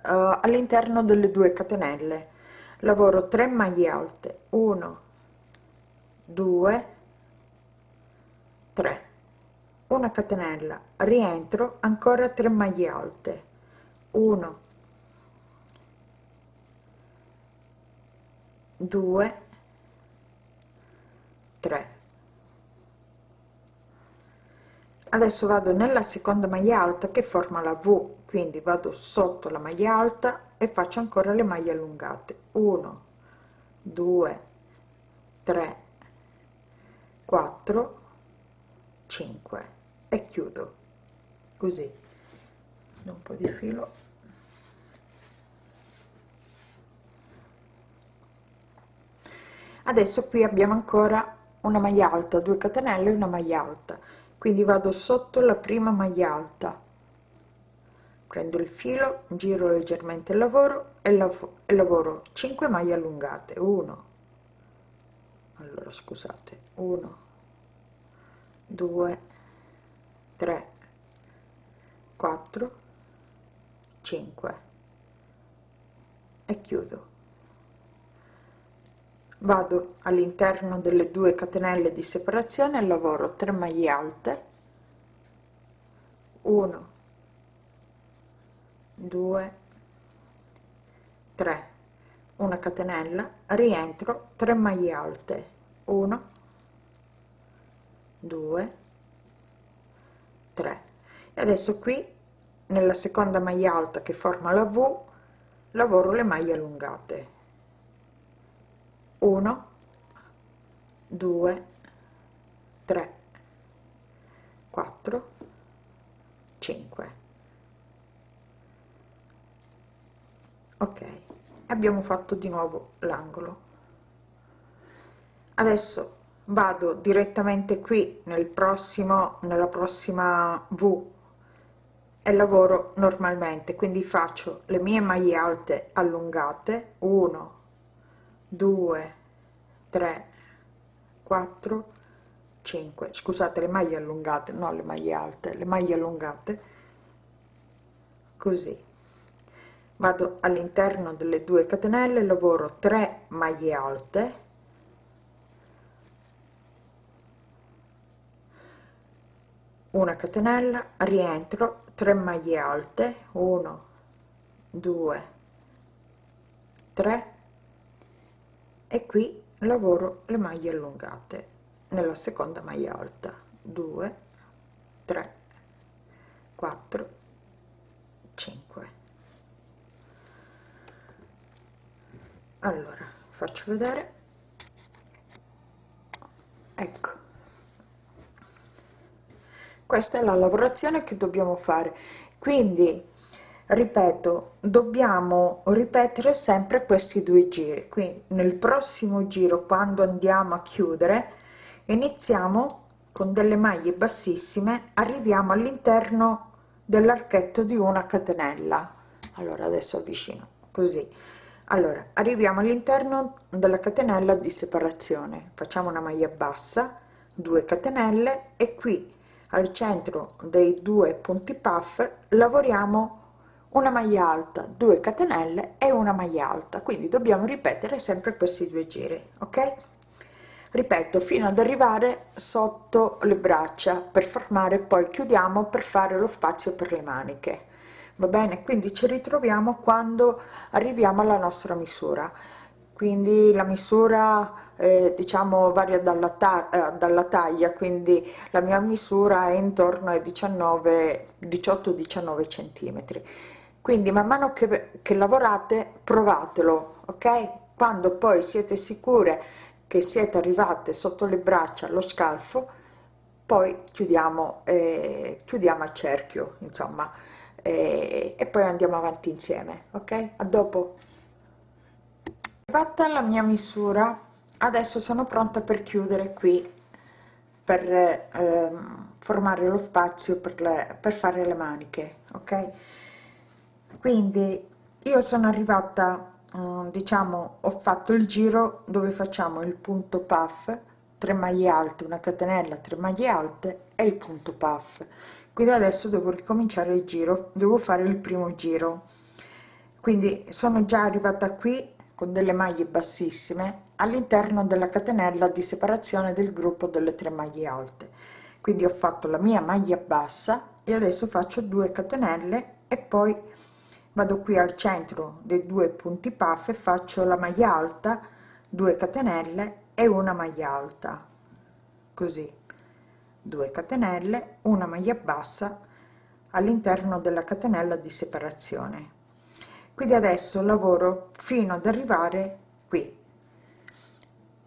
A: all'interno delle due catenelle. Lavoro 3 maglie alte. 1 2 3 una catenella. Rientro ancora 3 maglie alte. 1 2 3 adesso vado nella seconda maglia alta che forma la v quindi vado sotto la maglia alta e faccio ancora le maglie allungate. 1 2 3 4 5 e chiudo. Così. Un po di filo. Adesso qui abbiamo ancora una maglia alta 2 catenelle una maglia alta. Quindi vado sotto la prima maglia alta prendo il filo giro leggermente il lavoro e, lav e lavoro 5 maglie allungate. 1 allora scusate. 1 2 3 4 5 e chiudo. Vado all'interno delle due catenelle di separazione lavoro 3 maglie alte. 1 2 3 una catenella rientro 3 maglie alte. 1 2 3 e adesso qui nella seconda maglia alta che forma la v lavoro le maglie allungate. 1 2 3 4 5 ok abbiamo fatto di nuovo l'angolo. Adesso vado direttamente qui nel prossimo nella prossima v e lavoro normalmente quindi faccio le mie maglie alte allungate. 1 2 3 4 5 scusate le maglie allungate no le maglie alte le maglie allungate. Così vado all'interno delle due catenelle lavoro 3 maglie alte. Una catenella rientro 3 maglie alte. 1 2 3 e qui lavoro le maglie allungate nella seconda maglia alta. 2 3 4 5 allora faccio vedere. Ecco. Questa è la lavorazione che dobbiamo fare. Quindi ripeto dobbiamo ripetere sempre questi due giri. Quindi nel prossimo giro quando andiamo a chiudere iniziamo con delle maglie bassissime arriviamo all'interno dell'archetto di una catenella. Allora adesso avvicino così allora arriviamo all'interno della catenella di separazione. Facciamo una maglia bassa 2 catenelle e qui al centro dei due punti puff lavoriamo una maglia alta 2 catenelle e una maglia alta. Quindi dobbiamo ripetere sempre questi due giri ok? Ripeto fino ad arrivare sotto le braccia per formare poi chiudiamo per fare lo spazio per le maniche va bene quindi ci ritroviamo quando arriviamo alla nostra misura. Quindi la misura eh, diciamo varia dalla, ta eh, dalla taglia quindi la mia misura è intorno ai 19 18 19 centimetri. Quindi man mano che, che lavorate provatelo ok? Quando poi siete sicure che siete arrivate sotto le braccia allo scalfo poi chiudiamo eh, chiudiamo a cerchio insomma eh, e poi andiamo avanti insieme ok? A dopo. Fatta la mia misura. Adesso sono pronta per chiudere qui per eh, formare lo spazio per, le, per fare le maniche ok? Quindi io sono arrivata eh, diciamo ho fatto il giro dove facciamo il punto puff 3 maglie alte una catenella 3 maglie alte e il punto puff quindi adesso devo ricominciare il giro devo fare il primo giro. Quindi sono già arrivata qui con delle maglie bassissime all'interno della catenella di separazione del gruppo delle tre maglie alte. Quindi ho fatto la mia maglia bassa e adesso faccio 2 catenelle e poi vado qui al centro dei due punti puff e faccio la maglia alta 2 catenelle e una maglia alta. Così 2 catenelle una maglia bassa all'interno della catenella di separazione. Quindi adesso lavoro fino ad arrivare qui.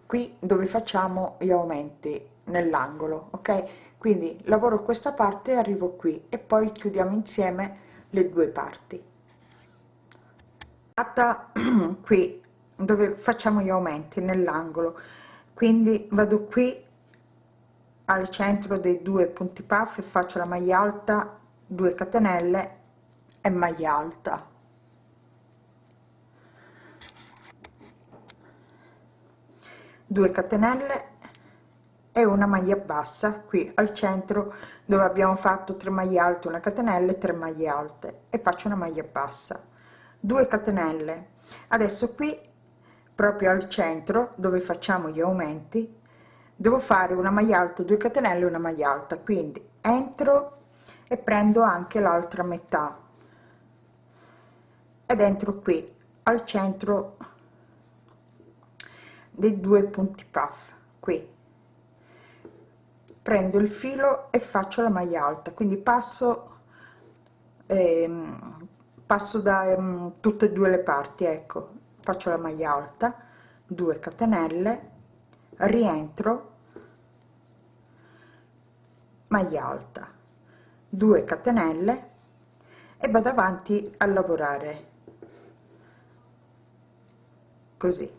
A: Qui dove facciamo gli aumenti nell'angolo ok? Quindi lavoro questa parte arrivo qui e poi chiudiamo insieme le due parti. Fatta [clears throat] qui dove facciamo gli aumenti nell'angolo. Quindi vado qui al centro dei due punti puff faccio la maglia alta 2 catenelle e maglia alta. Due catenelle e una maglia bassa qui al centro dove abbiamo fatto 3 maglie alte una catenella e 3 maglie alte e faccio una maglia bassa. 2 catenelle. Adesso qui proprio al centro dove facciamo gli aumenti devo fare una maglia alta 2 catenelle una maglia alta. Quindi entro e prendo anche l'altra metà. Ed entro qui al centro dei due punti puff qui. Prendo il filo e faccio la maglia alta. Quindi passo ehm, passo da um, tutte e due le parti ecco. Faccio la maglia alta 2 catenelle rientro maglia alta 2 catenelle e vado avanti a lavorare. Così.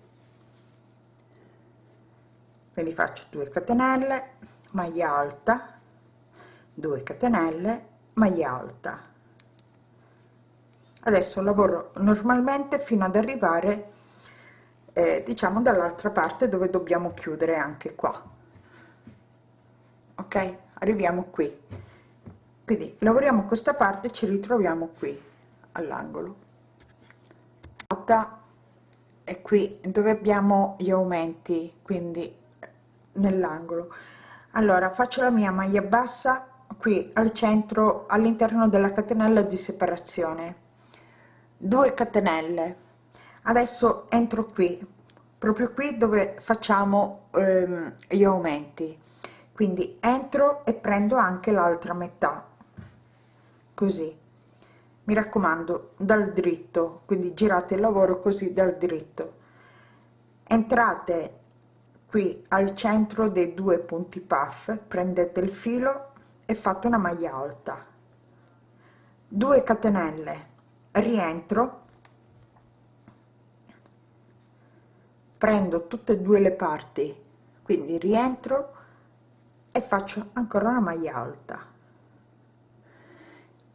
A: Quindi faccio 2 catenelle maglia alta 2 catenelle maglia alta. Adesso lavoro normalmente fino ad arrivare eh, diciamo dall'altra parte dove dobbiamo chiudere anche qua. Ok arriviamo qui. Quindi lavoriamo questa parte ci ritroviamo qui all'angolo. E qui dove abbiamo gli aumenti quindi nell'angolo. Allora faccio la mia maglia bassa qui al centro all'interno della catenella di separazione. 2 catenelle. Adesso entro qui proprio qui dove facciamo ehm, gli aumenti quindi entro e prendo anche l'altra metà. Così. Mi raccomando dal dritto. Quindi girate il lavoro così dal dritto. Entrate qui al centro dei due punti puff prendete il filo e fate una maglia alta. 2 catenelle. Rientro. Prendo tutte e due le parti. Quindi rientro e faccio ancora una maglia alta.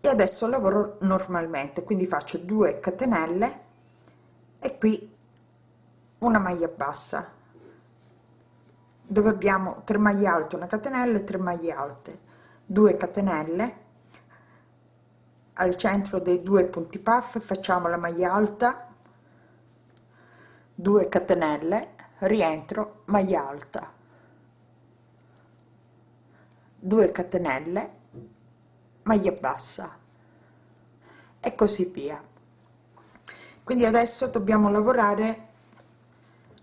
A: E adesso lavoro normalmente quindi faccio 2 catenelle e qui una maglia bassa dove abbiamo 3 maglie alte una catenella e 3 maglie alte. 2 catenelle al centro dei due punti puff facciamo la maglia alta 2 catenelle rientro maglia alta 2 catenelle maglia bassa. E così via. Quindi adesso dobbiamo lavorare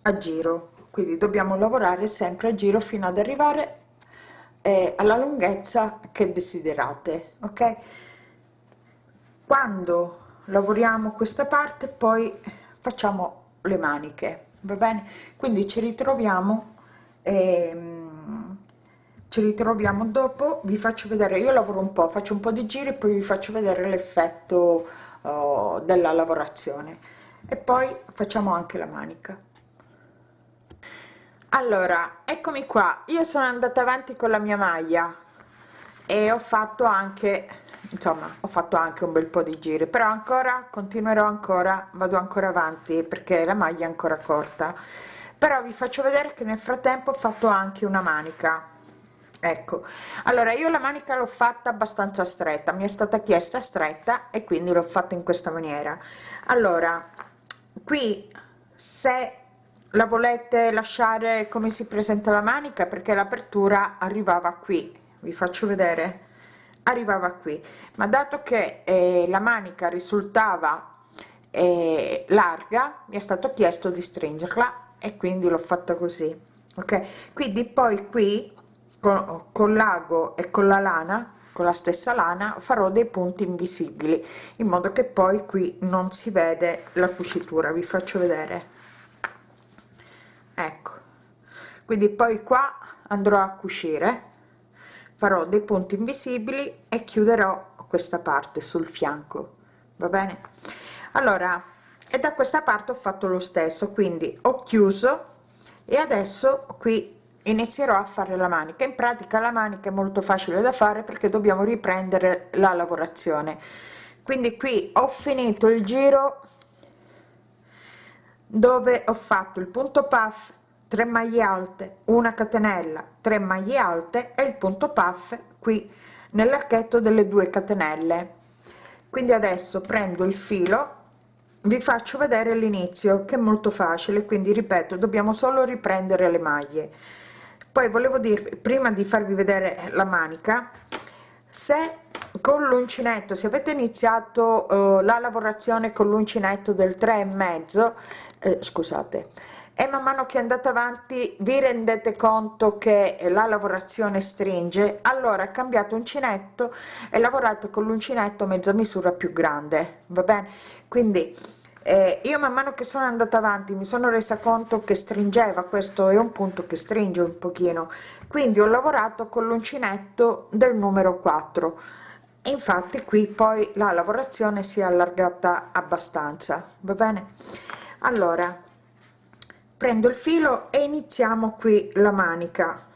A: a giro. Quindi dobbiamo lavorare sempre a giro fino ad arrivare eh, alla lunghezza che desiderate ok? Quando lavoriamo questa parte poi facciamo le maniche va bene? Quindi ci ritroviamo ehm, ci ritroviamo dopo vi faccio vedere io lavoro un po faccio un po di giri poi vi faccio vedere l'effetto uh, della lavorazione. E poi facciamo anche la manica. Allora eccomi qua. Io sono andata avanti con la mia maglia e ho fatto anche insomma ho fatto anche un bel po di giri però ancora continuerò ancora vado ancora avanti perché la maglia è ancora corta. Però vi faccio vedere che nel frattempo ho fatto anche una manica ecco. Allora io la manica l'ho fatta abbastanza stretta mi è stata chiesta stretta e quindi l'ho fatta in questa maniera. Allora qui se la volete lasciare come si presenta la manica perché l'apertura arrivava qui vi faccio vedere arrivava qui. Ma dato che eh, la manica risultava eh, larga mi è stato chiesto di stringerla e quindi l'ho fatta così ok? Quindi poi qui con, con l'ago e con la lana con la stessa lana farò dei punti invisibili in modo che poi qui non si vede la cucitura. Vi faccio vedere. Ecco. Quindi poi qua andrò a cucire farò dei punti invisibili e chiuderò questa parte sul fianco. Va bene? Allora e da questa parte ho fatto lo stesso quindi ho chiuso e adesso qui inizierò a fare la manica. In pratica la manica è molto facile da fare perché dobbiamo riprendere la lavorazione. Quindi qui ho finito il giro dove ho fatto il punto puff 3 maglie alte una catenella 3 maglie alte e il punto puff qui nell'archetto delle due catenelle. Quindi adesso prendo il filo vi faccio vedere l'inizio che è molto facile quindi ripeto dobbiamo solo riprendere le maglie poi volevo dirvi prima di farvi vedere la manica se con l'uncinetto se avete iniziato uh, la lavorazione con l'uncinetto del 3 e mezzo eh, scusate e man mano che andate avanti vi rendete conto che la lavorazione stringe allora cambiate uncinetto e lavorate con l'uncinetto mezza misura più grande va bene? Quindi eh, io man mano che sono andata avanti mi sono resa conto che stringeva questo è un punto che stringe un pochino. Quindi ho lavorato con l'uncinetto del numero 4 infatti qui poi la lavorazione si è allargata abbastanza va bene? Allora prendo il filo e iniziamo qui la manica.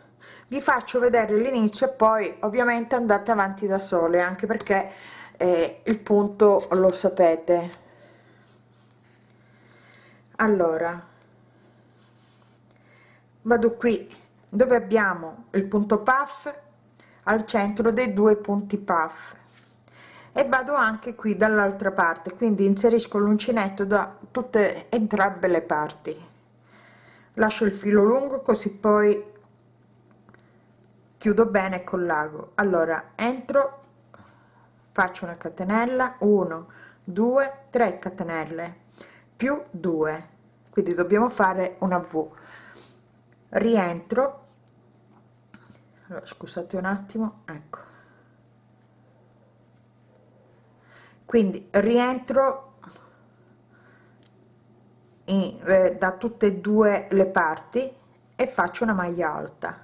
A: Vi faccio vedere l'inizio e poi ovviamente andate avanti da sole anche perché eh, il punto lo sapete allora vado qui dove abbiamo il punto puff al centro dei due punti puff. E vado anche qui dall'altra parte quindi inserisco l'uncinetto da tutte entrambe le parti. Lascio il filo lungo così poi chiudo bene con l'ago. Allora entro faccio una catenella 1 2 3 catenelle più 2 quindi dobbiamo fare una v. Rientro. Allora, scusate un attimo ecco. Quindi rientro in, eh, da tutte e due le parti e faccio una maglia alta.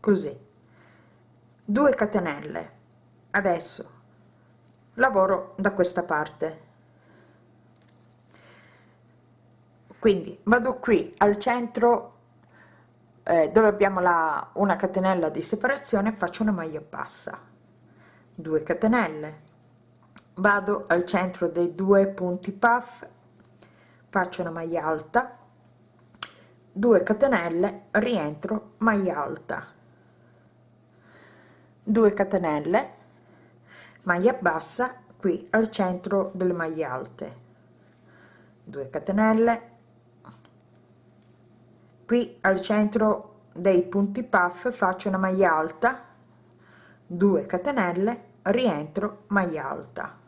A: Così. 2 catenelle. Adesso lavoro da questa parte quindi vado qui al centro eh, dove abbiamo la una catenella di separazione faccio una maglia bassa. 2 catenelle. Vado al centro dei due punti puff faccio una maglia alta. 2 catenelle rientro maglia alta. 2 catenelle maglia bassa qui al centro delle maglie alte. 2 catenelle qui al centro dei punti puff faccio una maglia alta 2 catenelle rientro maglia alta.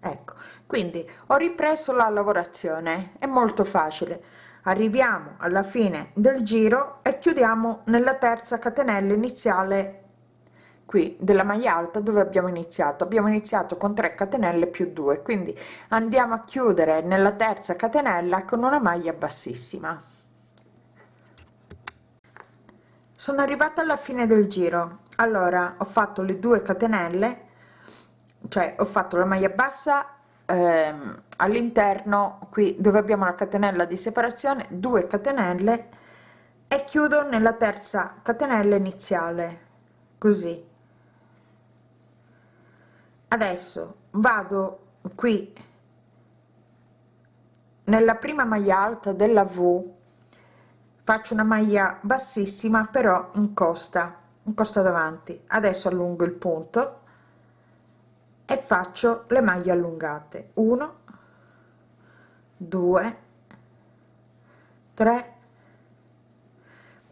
A: Ecco quindi ho ripreso la lavorazione è molto facile. Arriviamo alla fine del giro e chiudiamo nella terza catenella iniziale qui della maglia alta dove abbiamo iniziato? Abbiamo iniziato con 3 catenelle più 2 quindi andiamo a chiudere nella terza catenella con una maglia bassissima. Sono arrivata alla fine del giro. Allora ho fatto le due catenelle cioè ho fatto la maglia bassa ehm, all'interno qui dove abbiamo la catenella di separazione 2 catenelle e chiudo nella terza catenella iniziale così adesso vado qui nella prima maglia alta della v. Faccio una maglia bassissima però in costa in costa davanti. Adesso allungo il punto e faccio le maglie allungate. 1 2 3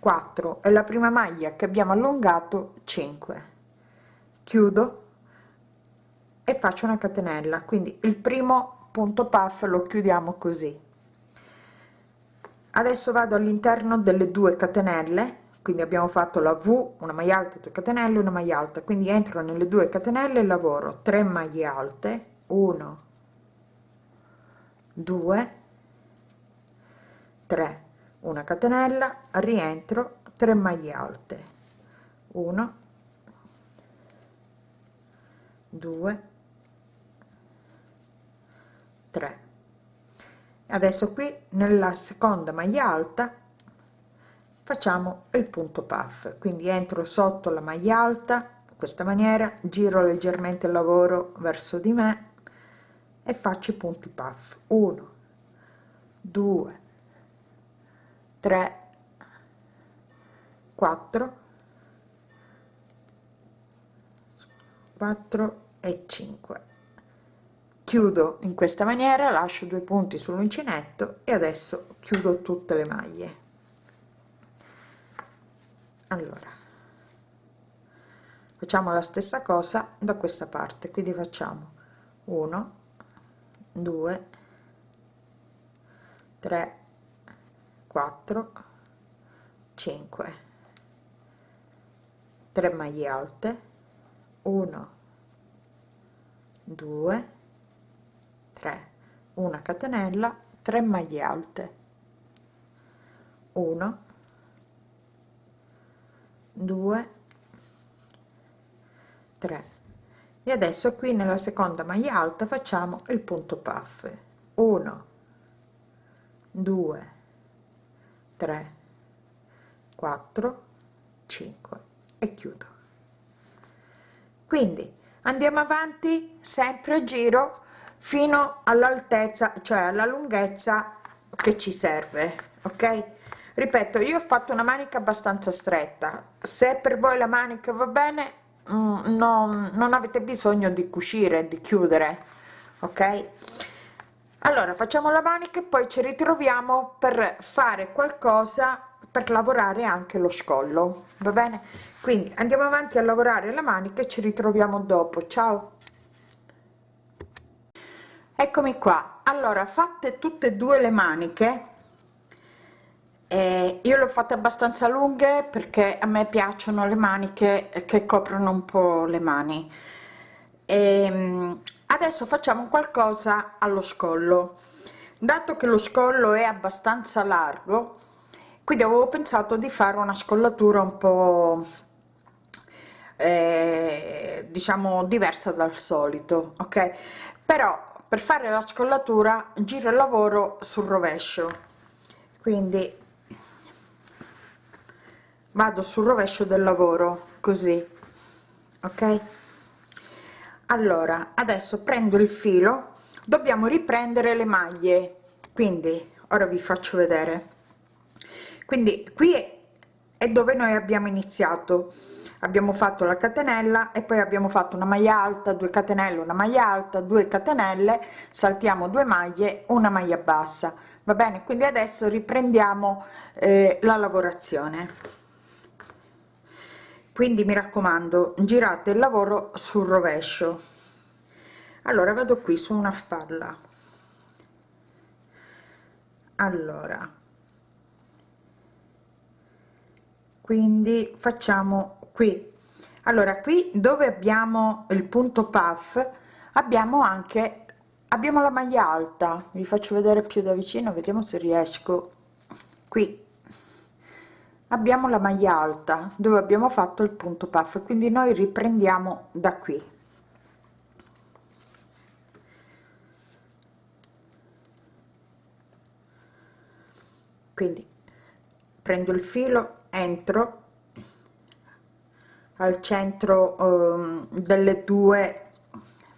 A: 4 è la prima maglia che abbiamo allungato 5 chiudo e faccio una catenella. Quindi il primo punto puff lo chiudiamo così. Adesso vado all'interno delle due catenelle. Quindi abbiamo fatto la v una maglia alta 2 catenelle una maglia alta. Quindi entro nelle due catenelle lavoro 3 maglie alte. 1 2 3 una catenella rientro 3 maglie alte. 1 2 3 adesso qui nella seconda maglia alta facciamo il punto puff. Quindi entro sotto la maglia alta in questa maniera giro leggermente il lavoro verso di me e faccio i punti puff. 1 2 3 4 4 e 5 chiudo in questa maniera lascio due punti sull'uncinetto e adesso chiudo tutte le maglie. Allora facciamo la stessa cosa da questa parte quindi facciamo 1 2 3 4 5 3 maglie alte 1 2 3 una catenella 3 maglie alte. 1 2 3 e adesso qui nella seconda maglia alta facciamo il punto puff. 1 2 3 4 5 e chiudo. Quindi andiamo avanti sempre a giro fino all'altezza cioè alla lunghezza che ci serve ok? Ripeto io ho fatto una manica abbastanza stretta. Se per voi la manica va bene mm, non, non avete bisogno di cucire di chiudere ok? Allora facciamo la manica e poi ci ritroviamo per fare qualcosa per lavorare anche lo scollo va bene? Quindi andiamo avanti a lavorare la manica e ci ritroviamo dopo. Ciao eccomi qua. Allora fatte tutte e due le maniche eh, io le ho fatte abbastanza lunghe perché a me piacciono le maniche che coprono un po le mani. E ehm, adesso facciamo qualcosa allo scollo. Dato che lo scollo è abbastanza largo quindi avevo pensato di fare una scollatura un po eh, diciamo diversa dal solito ok? Però per fare la scollatura giro il lavoro sul rovescio. Quindi vado sul rovescio del lavoro così ok? Allora adesso prendo il filo dobbiamo riprendere le maglie. Quindi ora vi faccio vedere. Quindi qui è dove noi abbiamo iniziato abbiamo fatto la catenella e poi abbiamo fatto una maglia alta 2 catenelle una maglia alta 2 catenelle saltiamo due maglie una maglia bassa. Va bene? Quindi adesso riprendiamo eh, la lavorazione. Quindi mi raccomando girate il lavoro sul rovescio. Allora vado qui su una spalla. Allora. Quindi facciamo qui. Allora qui dove abbiamo il punto puff abbiamo anche abbiamo la maglia alta. Vi faccio vedere più da vicino vediamo se riesco. Qui. Abbiamo la maglia alta dove abbiamo fatto il punto puff. Quindi noi riprendiamo da qui. Quindi prendo il filo entro al centro um, delle due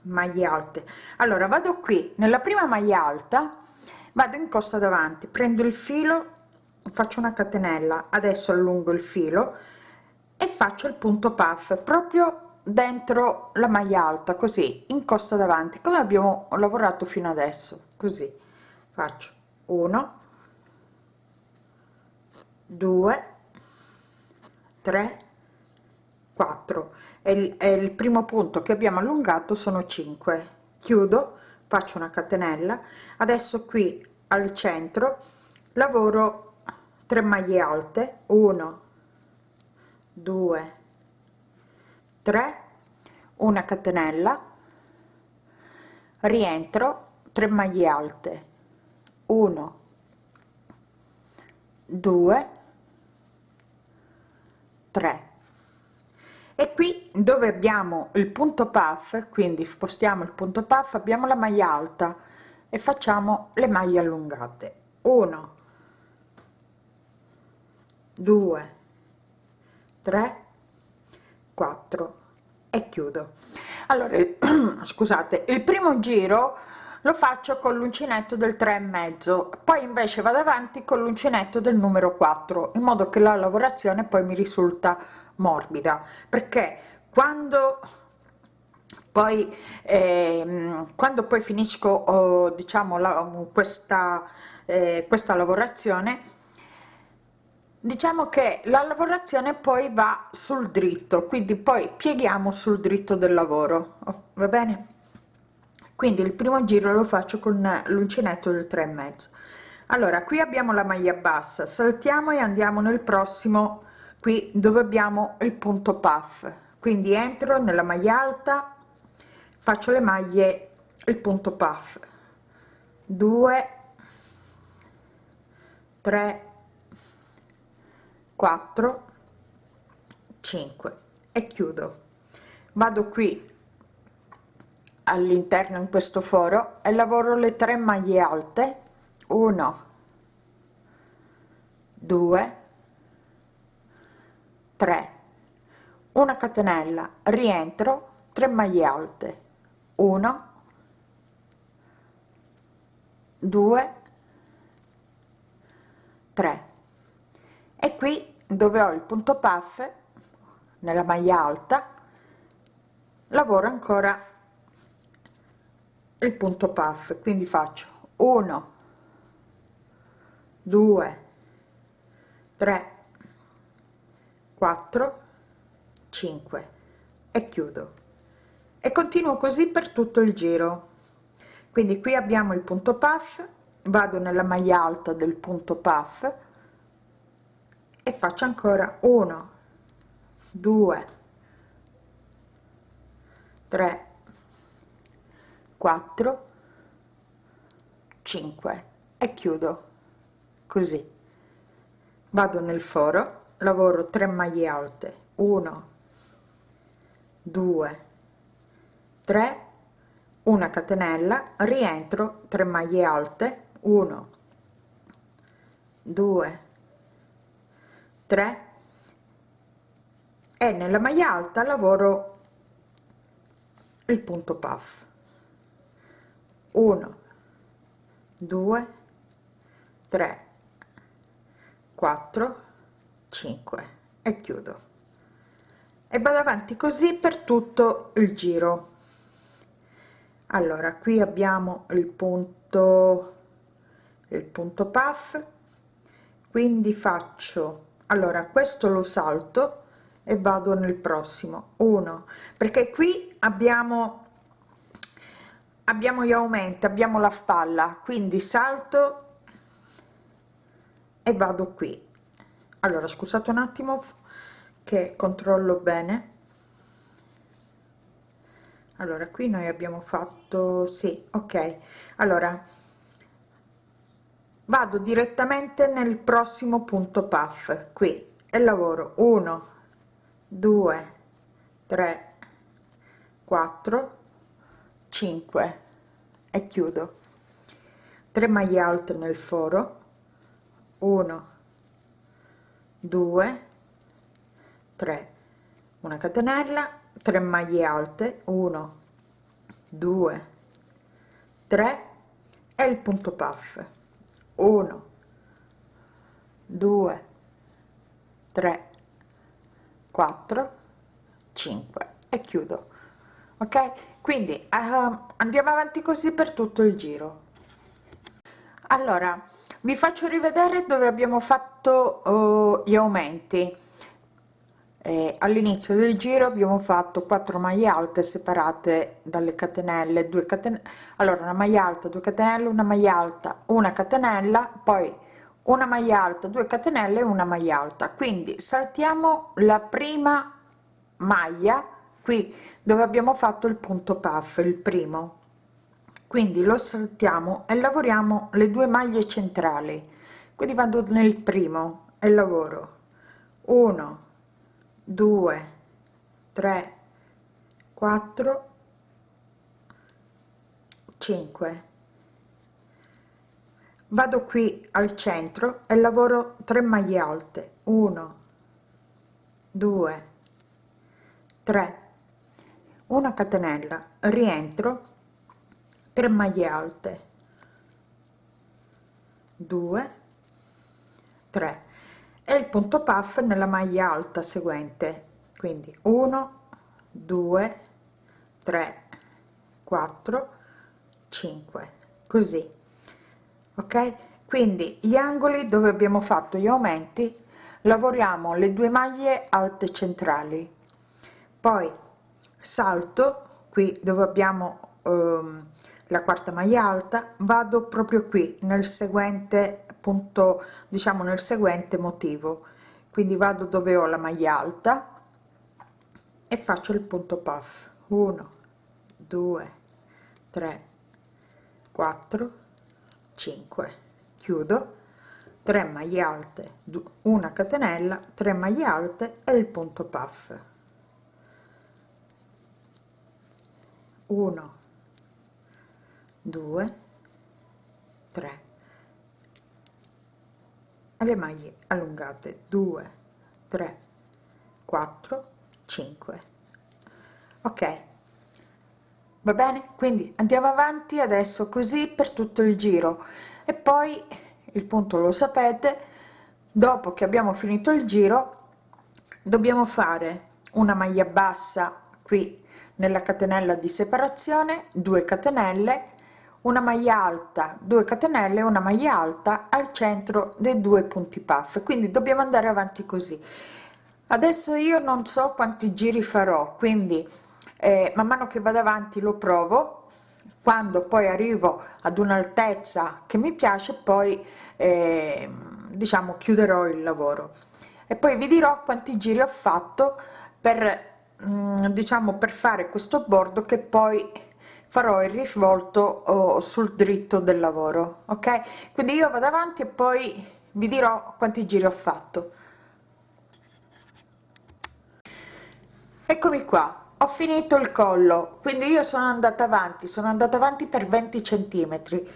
A: maglie alte. Allora vado qui. Nella prima maglia alta vado in costa davanti prendo il filo faccio una catenella adesso allungo il filo e faccio il punto puff proprio dentro la maglia alta così in costa davanti come abbiamo lavorato fino adesso così. Faccio 1 2 3 4 e il, e il primo punto che abbiamo allungato sono 5 chiudo faccio una catenella. Adesso qui al centro lavoro 3 maglie alte. 1 2 3 una catenella. Rientro 3 maglie alte. 1 2 3 e qui dove abbiamo il punto puff quindi spostiamo il punto puff abbiamo la maglia alta e facciamo le maglie allungate. 1 2 3 4 e chiudo. Allora [clears throat] scusate il primo giro lo faccio con l'uncinetto del 3 e mezzo poi invece vado avanti con l'uncinetto del numero 4 in modo che la lavorazione poi mi risulta morbida perché quando poi eh, quando poi finisco oh, diciamo la, questa eh, questa lavorazione diciamo che la lavorazione poi va sul dritto quindi poi pieghiamo sul dritto del lavoro oh, va bene? Quindi il primo giro lo faccio con l'uncinetto del 3 e mezzo. Allora qui abbiamo la maglia bassa saltiamo e andiamo nel prossimo qui dove abbiamo il punto puff. Quindi entro nella maglia alta faccio le maglie il punto puff. 2 3 4 5 e chiudo. Vado qui all'interno in questo foro e lavoro le tre maglie alte. 1 2 3 una catenella rientro 3 maglie alte. 1 2 3 e qui dove ho il punto puff nella maglia alta lavoro ancora il punto puff. Quindi faccio 1 2 3 4 5 e chiudo. E continuo così per tutto il giro. Quindi qui abbiamo il punto puff vado nella maglia alta del punto puff e faccio ancora 1 2 3 4 5 e chiudo. Così. Vado nel foro lavoro 3 maglie alte. 1 2 3 una catenella. Rientro 3 maglie alte. 1 2 3 e nella maglia alta lavoro il punto puff. 1 2 3 4 5 e chiudo. E vado avanti così per tutto il giro. Allora qui abbiamo il punto il punto puff. Quindi faccio allora questo lo salto e vado nel prossimo. Uno perché qui abbiamo abbiamo gli aumenti abbiamo la spalla. Quindi salto e vado qui allora scusate un attimo che controllo bene. Allora qui noi abbiamo fatto sì ok. Allora vado direttamente nel prossimo punto puff qui. E lavoro 1 2 3 4 5 e chiudo. 3 maglie alte nel foro. 1 2 3 una catenella 3 maglie alte 1 2 3 e il punto puff. 1 2 3 4 5 e chiudo. Ok? Quindi uh, andiamo avanti così per tutto il giro. Allora vi faccio rivedere dove abbiamo fatto uh, gli aumenti. Eh, all'inizio del giro abbiamo fatto 4 maglie alte separate dalle catenelle 2 catenelle allora una maglia alta 2 catenelle una maglia alta una catenella poi una maglia alta 2 catenelle una maglia alta. Quindi saltiamo la prima maglia qui dove abbiamo fatto il punto puff il primo quindi lo saltiamo e lavoriamo le due maglie centrali. Quindi vado nel primo e lavoro. 1 2 3 4 5 vado qui al centro e lavoro 3 maglie alte. 1 2 3 una catenella. Rientro 3 maglie alte. 2 3 e il punto puff nella maglia alta seguente. Quindi 1 2 3 4 5 così. Ok? Quindi gli angoli dove abbiamo fatto gli aumenti lavoriamo le due maglie alte centrali. Poi salto qui dove abbiamo ehm, la quarta maglia alta vado proprio qui nel seguente punto diciamo nel seguente motivo. Quindi vado dove ho la maglia alta e faccio il punto puff. 1 2 3 4 5 chiudo. 3 maglie alte una catenella 3 maglie alte e il punto puff. 1 2 3 le maglie allungate. 2 3 4 5 ok. Va bene? Quindi andiamo avanti adesso così per tutto il giro. E poi il punto lo sapete dopo che abbiamo finito il giro dobbiamo fare una maglia bassa qui nella catenella di separazione 2 catenelle una maglia alta 2 catenelle una maglia alta al centro dei due punti puff. Quindi dobbiamo andare avanti così. Adesso io non so quanti giri farò quindi eh, man mano che vado avanti lo provo. Quando poi arrivo ad un'altezza che mi piace poi eh, diciamo chiuderò il lavoro. E poi vi dirò quanti giri ho fatto per mm, diciamo per fare questo bordo che poi farò il risvolto oh, sul dritto del lavoro ok? Quindi io vado avanti e poi vi dirò quanti giri ho fatto. Eccomi qua ho finito il collo quindi io sono andata avanti sono andata avanti per 20 centimetri.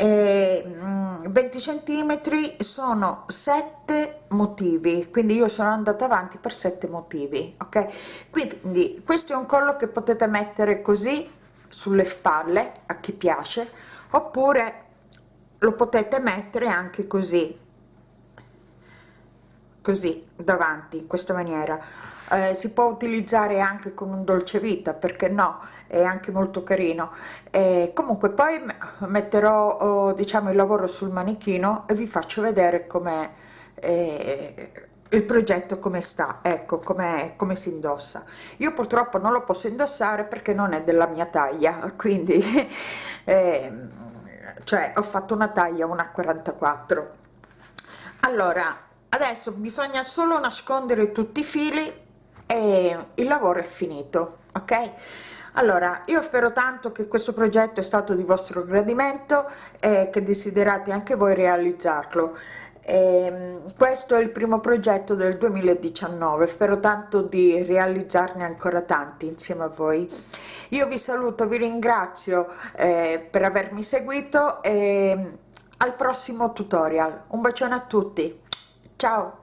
A: E 20 mm, centimetri sono 7 motivi quindi io sono andata avanti per 7 motivi ok? Quindi questo è un collo che potete mettere così sulle spalle a chi piace oppure lo potete mettere anche così così davanti in questa maniera. Eh, si può utilizzare anche con un dolce vita perché no? È anche molto carino. E comunque poi metterò oh, diciamo il lavoro sul manichino e vi faccio vedere come eh, il progetto come sta ecco come come si indossa. Io purtroppo non lo posso indossare perché non è della mia taglia [laughs] quindi [laughs] eh, cioè ho fatto una taglia una 44 allora adesso bisogna solo nascondere tutti i fili e il lavoro è finito ok? Allora io spero tanto che questo progetto è stato di vostro gradimento e che desiderate anche voi realizzarlo e ehm, questo è il primo progetto del 2019 spero tanto di realizzarne ancora tanti insieme a voi. Io vi saluto vi ringrazio eh, per avermi seguito e al prossimo tutorial. Un bacione a tutti. Ciao